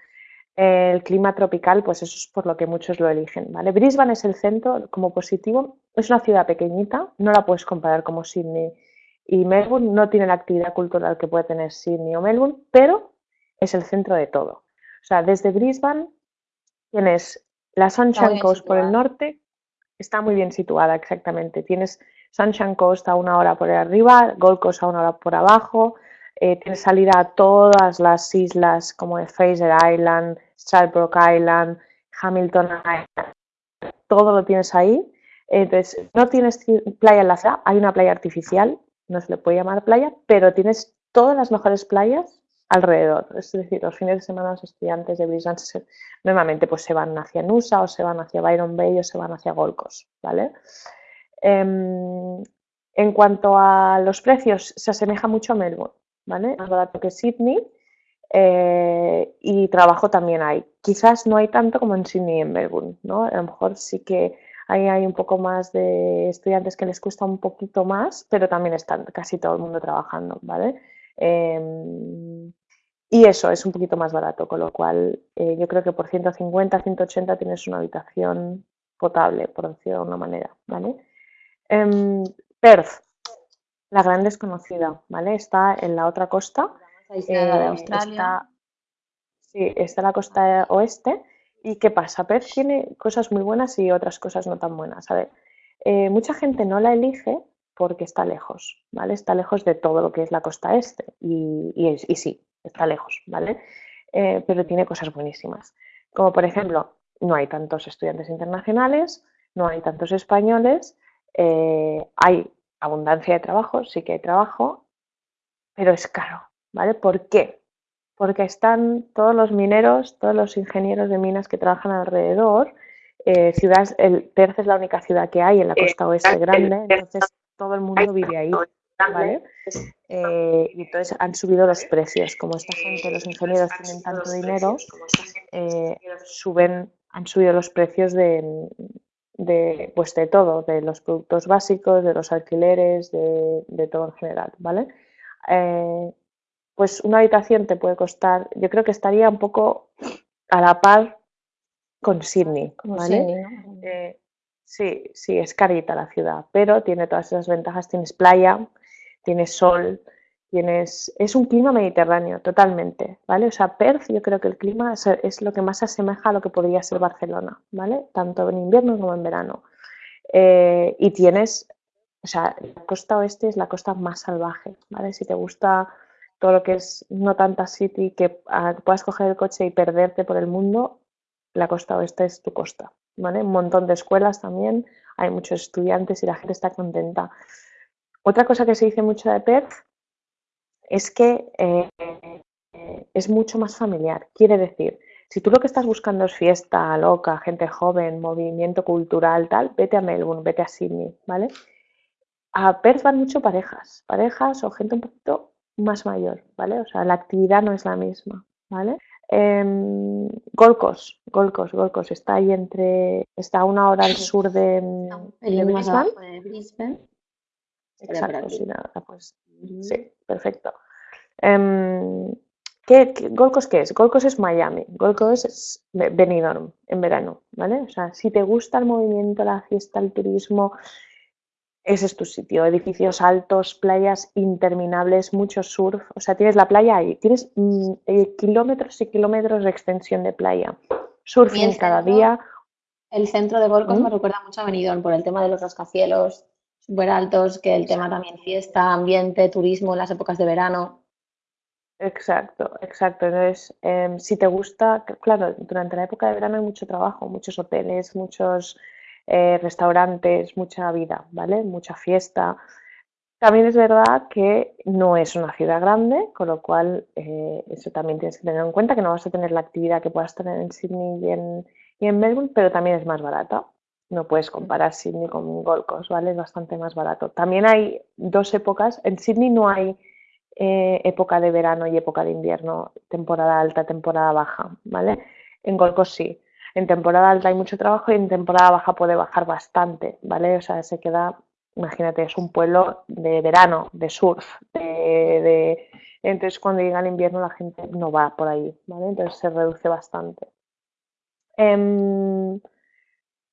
el clima tropical, pues eso es por lo que muchos lo eligen, ¿vale? Brisbane es el centro como positivo, es una ciudad pequeñita, no la puedes comparar como Sydney y Melbourne, no tiene la actividad cultural que puede tener Sydney o Melbourne, pero es el centro de todo. O sea, desde Brisbane tienes la Sunshine Coast por el norte, está muy bien situada exactamente, tienes Sunshine Coast a una hora por arriba, Gold Coast a una hora por abajo, eh, tienes salida a todas las islas como de Fraser Island, Stradbroke Island, Hamilton Island, todo lo tienes ahí. Entonces, no tienes playa en la hay una playa artificial, no se le puede llamar playa, pero tienes todas las mejores playas alrededor. Es decir, los fines de semana los estudiantes de Brisbane normalmente pues se van hacia Nusa o se van hacia Byron Bay o se van hacia Gold ¿vale? Em, en cuanto a los precios, se asemeja mucho a Melbourne, ¿vale? Más barato que Sydney eh, y trabajo también hay. Quizás no hay tanto como en Sydney y en Melbourne, ¿no? A lo mejor sí que ahí hay un poco más de estudiantes que les cuesta un poquito más, pero también están casi todo el mundo trabajando, ¿vale? Em, y eso es un poquito más barato, con lo cual eh, yo creo que por 150, 180 tienes una habitación potable, por decirlo de una manera, ¿vale? Em, Perth, la gran desconocida, ¿vale? Está en la otra costa. De eh, Australia. sí, está en la costa oeste. ¿Y qué pasa? Perth tiene cosas muy buenas y otras cosas no tan buenas. A ver, eh, mucha gente no la elige porque está lejos, ¿vale? Está lejos de todo lo que es la costa este. Y, y, sí, está lejos, ¿vale? Eh, pero tiene cosas buenísimas. Como por ejemplo, no hay tantos estudiantes internacionales, no hay tantos españoles eh, hay abundancia de trabajo, sí que hay trabajo, pero es caro, ¿vale? ¿Por qué? Porque están todos los mineros, todos los ingenieros de minas que trabajan alrededor. Eh, el Perth es la única ciudad que hay en la costa oeste grande, entonces todo el mundo vive ahí, ¿vale? Eh, y entonces han subido los precios. Como esta gente, los ingenieros tienen tanto dinero, suben, han subido los precios de, de, pues de todo, de los productos básicos, de los alquileres, de, todo en general, ¿vale? Eh, pues una habitación te puede costar, yo creo que estaría un poco a la par con Sydney, ¿vale? Eh, sí, sí, es carita la ciudad, pero tiene todas esas ventajas, tienes playa, tienes sol, Tienes, es un clima mediterráneo, totalmente, ¿vale? O sea, Perth yo creo que el clima es, lo que más se asemeja a lo que podría ser Barcelona, ¿vale? Tanto en invierno como en verano. Eh, y tienes, o sea, la costa oeste es la costa más salvaje, ¿vale? Si te gusta todo lo que es no tanta city, que ah, puedas coger el coche y perderte por el mundo, la costa oeste es tu costa, ¿vale? Un montón de escuelas también, hay muchos estudiantes y la gente está contenta. Otra cosa que se dice mucho de Perth es que eh, es mucho más familiar. Quiere decir, si tú lo que estás buscando es fiesta, loca, gente joven, movimiento cultural, tal, vete a Melbourne, vete a Sydney, ¿vale? A Perth van mucho parejas, parejas o gente un poquito más mayor, ¿vale? O sea, la actividad no es la misma, ¿vale? Eh, Gold Coast, Gold está ahí entre, está a una hora al sur de, de Brisbane. Exacto, sí, nada, pues sí, perfecto. Um, ¿qué, Coast qué es? Gold Coast es Miami, Gold Coast es Benidorm en verano, ¿vale? O sea, si te gusta el movimiento, la fiesta, el turismo, ese es tu sitio. Edificios altos, playas interminables, mucho surf. O sea, tienes la playa ahí. Tienes mm, eh, kilómetros y kilómetros de extensión de playa. Surfing cada día. El centro de Gold Coast ¿Mm? me recuerda mucho a Benidorm por el tema de los rascacielos, súper altos, que el tema también fiesta, ambiente, turismo en las épocas de verano. Exacto, exacto. Entonces, em, si te gusta, claro, durante la época de verano hay mucho trabajo, muchos hoteles, muchos eh, restaurantes, mucha vida, ¿vale? Mucha fiesta. También es verdad que no es una ciudad grande, con lo cual eh, eso también tienes que tener en cuenta, que no vas a tener la actividad que puedas tener en Sydney y en, y en Melbourne, pero también es más barata. No puedes comparar Sydney con Gold Coast, ¿vale? Es bastante más barato. También hay dos épocas. En Sydney no hay eh, época de verano y época de invierno, temporada alta, temporada baja, ¿vale? En Gold Coast sí. En temporada alta hay mucho trabajo y en temporada baja puede bajar bastante, ¿vale? O sea, se queda, imagínate, es un pueblo de verano, de surf, de, entonces cuando llega el invierno la gente no va por ahí, ¿vale? Entonces se reduce bastante. Em,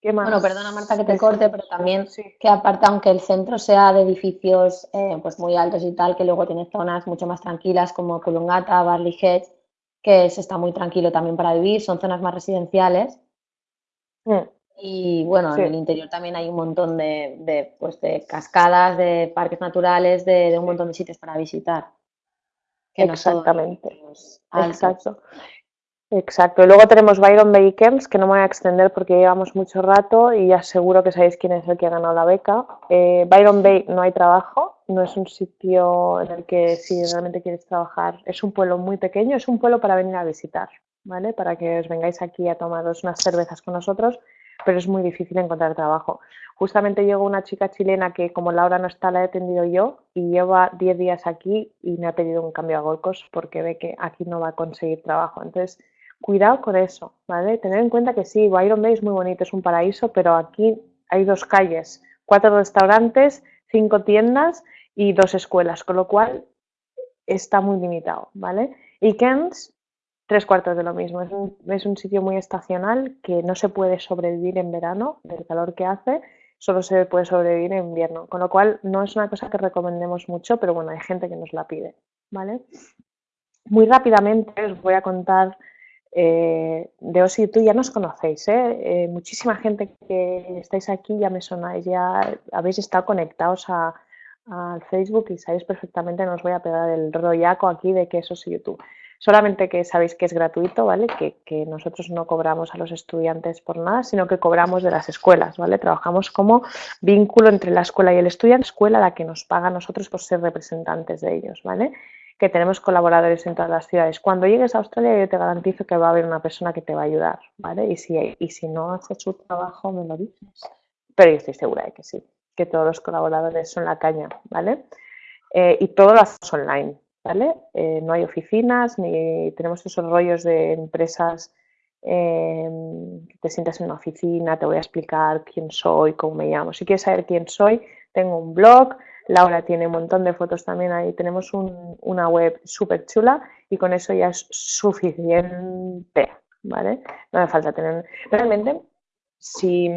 bueno, perdona Marta que te corte, pero también que aparte, aunque el centro sea de edificios eh, pues muy altos y tal, que luego tiene zonas mucho más tranquilas como Colombata, Barley Head, que se está muy tranquilo también para vivir, son zonas más residenciales. Mm. Y bueno, en el interior también hay un montón de, pues, de cascadas, de parques naturales, de, un montón de sitios para visitar. Exactamente. Exacto. Exacto. Y luego tenemos Byron Camps, que no me voy a extender porque llevamos mucho rato y ya seguro que sabéis quién es el que ha ganado la beca. Eh, Byron Bay no hay trabajo, no es un sitio en el que si realmente quieres trabajar, es un pueblo muy pequeño, es un pueblo para venir a visitar, ¿vale? Para que os vengáis aquí a tomaros unas cervezas con nosotros, pero es muy difícil encontrar trabajo. Justamente llegó una chica chilena que como Laura no está, la he atendido yo y lleva 10 días aquí y me ha pedido un cambio a Golcos porque ve que aquí no va a conseguir trabajo. Entonces, cuidado con eso, ¿vale? Tener en cuenta que sí, Byron Bay es muy bonito, es un paraíso, pero aquí hay dos calles, cuatro restaurantes, cinco tiendas y dos escuelas, con lo cual está muy limitado, ¿vale? Y Kens, tres cuartos de lo mismo. Es un, es un sitio muy estacional que no se puede sobrevivir en verano del calor que hace solo se puede sobrevivir en invierno, con lo cual no es una cosa que recomendemos mucho, pero bueno, hay gente que nos la pide, ¿vale? Muy rápidamente os voy a contar eh, de Osi tú, ya nos conocéis, ¿eh? ¿eh? muchísima gente que estáis aquí ya me sonáis, ya habéis estado conectados a, al Facebook y sabéis perfectamente, no os voy a pegar el rollaco aquí de que eso es YouTube. Solamente que sabéis que es gratuito, ¿vale? Que, nosotros no cobramos a los estudiantes por nada, sino que cobramos de las escuelas, ¿vale? Trabajamos como vínculo entre la escuela y el estudiante, escuela la que nos paga a nosotros por ser representantes de ellos, ¿vale? Que tenemos colaboradores en todas las ciudades. Cuando llegues a Australia yo te garantizo que va a haber una persona que te va a ayudar, ¿vale? Y si, y si no hace su trabajo, me lo dices. Pero yo estoy segura de que sí, que todos los colaboradores son la caña, ¿vale? Eh, y todo lo hacemos online, eh, no hay oficinas ni tenemos esos rollos de empresas em, te sientas en una oficina, te voy a explicar quién soy, cómo me llamo. Si quieres saber quién soy, tengo un blog, Laura tiene un montón de fotos también ahí, tenemos una web súper chula y con eso ya es suficiente, ¿vale? No me falta tener... Realmente, si,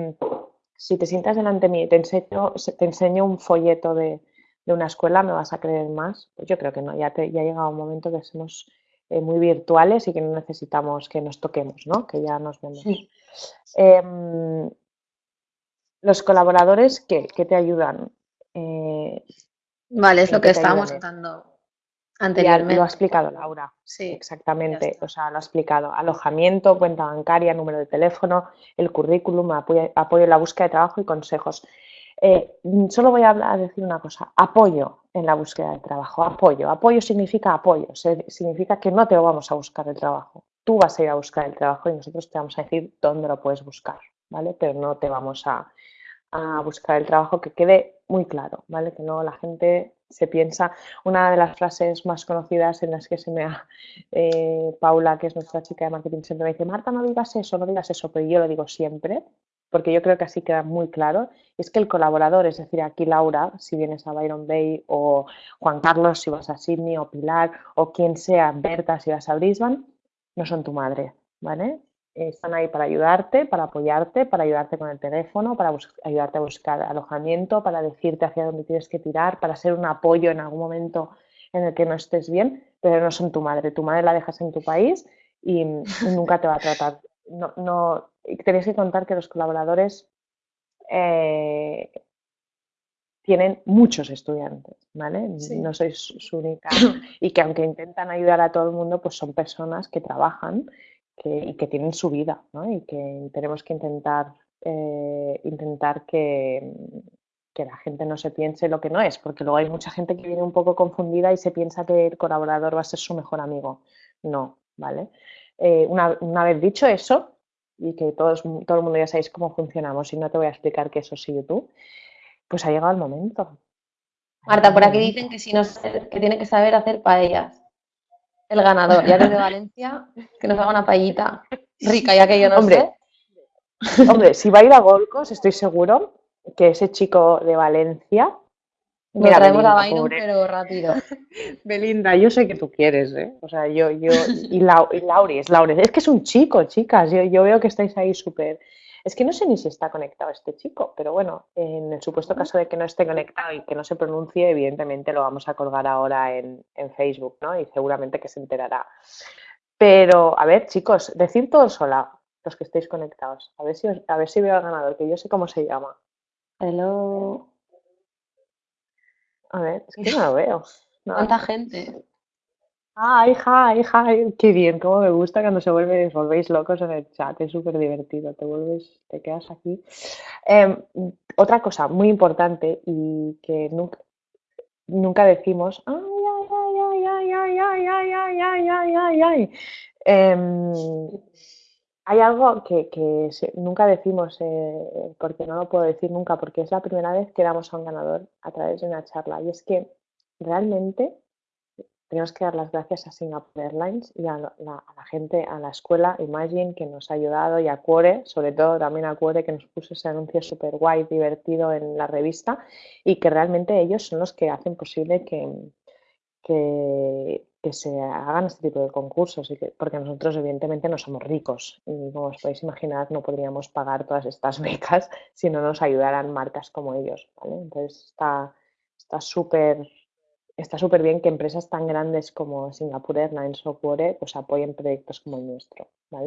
si te sientas delante de mí y te enseño, te enseño un folleto de, de una escuela me vas a creer más. Pues yo creo que no, ya, te, ya ha llegado un momento que somos eh, muy virtuales y que no necesitamos que nos toquemos, ¿no? que ya nos vemos. Em, los colaboradores que, te ayudan. Eh, vale, es lo que estábamos contando anteriormente. lo ha explicado Laura. Sí, exactamente. O sea, lo ha explicado. Alojamiento, cuenta bancaria, número de teléfono, el currículum, apoyo, apoyo en la búsqueda de trabajo y consejos. Eh, solo voy a, hablar, a, decir una cosa, apoyo en la búsqueda de trabajo, apoyo. Apoyo significa apoyo, significa que no te lo vamos a buscar el trabajo. Tú vas a ir a buscar el trabajo y nosotros te vamos a decir dónde lo puedes buscar, ¿vale? Pero no te vamos a, buscar el trabajo que quede muy claro, ¿vale? Que no la gente se piensa, una de las frases más conocidas en las que se me ha, eh, Paula, que es nuestra chica de marketing, siempre me dice, Marta, no digas eso, no digas eso, pero yo lo digo siempre, porque yo creo que así queda muy claro, es que el colaborador, es decir, aquí Laura, si vienes a Byron Bay, o Juan Carlos, si vas a Sydney, o Pilar, o quien sea, Berta, si vas a Brisbane, no son tu madre, ¿vale? Están ahí para ayudarte, para apoyarte, para ayudarte con el teléfono, para ayudarte a buscar alojamiento, para decirte hacia dónde tienes que tirar, para ser un apoyo en algún momento en el que no estés bien, pero no son tu madre. Tu madre la dejas en tu país y, nunca te va a tratar. No, no, tenéis que contar que los colaboradores eh, tienen muchos estudiantes, ¿vale? No sois su única. Y que aunque intentan ayudar a todo el mundo, pues son personas que trabajan y que tienen su vida, ¿no? Y que tenemos que intentar, eh, intentar que, que la gente no se piense lo que no es, porque luego hay mucha gente que viene un poco confundida y se piensa que el colaborador va a ser su mejor amigo. No, ¿vale? Eh, una, una, vez dicho eso, y que todos, todo el mundo ya sabéis cómo funcionamos y no te voy a explicar que eso sí tú, pues ha llegado el momento. Marta, por aquí dicen que si no que tiene que saber hacer paellas. El ganador, ya desde Valencia, que nos haga una paellita rica, ya que yo no hombre, sé. Hombre, si va a ir a Golcos, estoy seguro que ese chico de Valencia Mira, traemos a Byron, pero rápido. Belinda, yo sé que tú quieres, ¿eh? O sea, yo, yo, y, Lauri, es Lauri. Es que es un chico, chicas. Yo, yo veo que estáis ahí súper. Es que no sé ni si está conectado este chico, pero bueno, en el supuesto caso de que no esté conectado y que no se pronuncie, evidentemente lo vamos a colgar ahora en, en Facebook, ¿no? Y seguramente que se enterará. Pero, a ver, chicos, decir todo sola, los que estéis conectados. A ver si, a ver si veo al ganador, que yo sé cómo se llama. Hello. A ver, es que no lo veo. ¿Cuánta gente? Ah, hija, hija, qué bien, cómo me gusta cuando se vuelve, os volvéis locos en el chat, es súper divertido, te vuelves, te quedas aquí. Em, otra cosa muy importante y que nunca, nunca decimos, ay, ay, ay, ay, ay, ay, ay, ay, ay, ay, ay, ay, hay algo que, nunca decimos, eh, porque no lo puedo decir nunca, porque es la primera vez que damos a un ganador a través de una charla, y es que realmente tenemos que dar las gracias a Singapore Airlines y a la, gente, a la escuela Imagine que nos ha ayudado y a Cuore, sobre todo también a Cuore que nos puso ese anuncio súper guay, divertido en la revista y que realmente ellos son los que hacen posible que, que, se hagan este tipo de concursos, y porque nosotros evidentemente no somos ricos y como os podéis imaginar no podríamos pagar todas estas becas si no nos ayudaran marcas como ellos. Entonces está súper está súper bien que empresas tan grandes como Singapore Airlines o pues apoyen proyectos como el nuestro. ¿vale?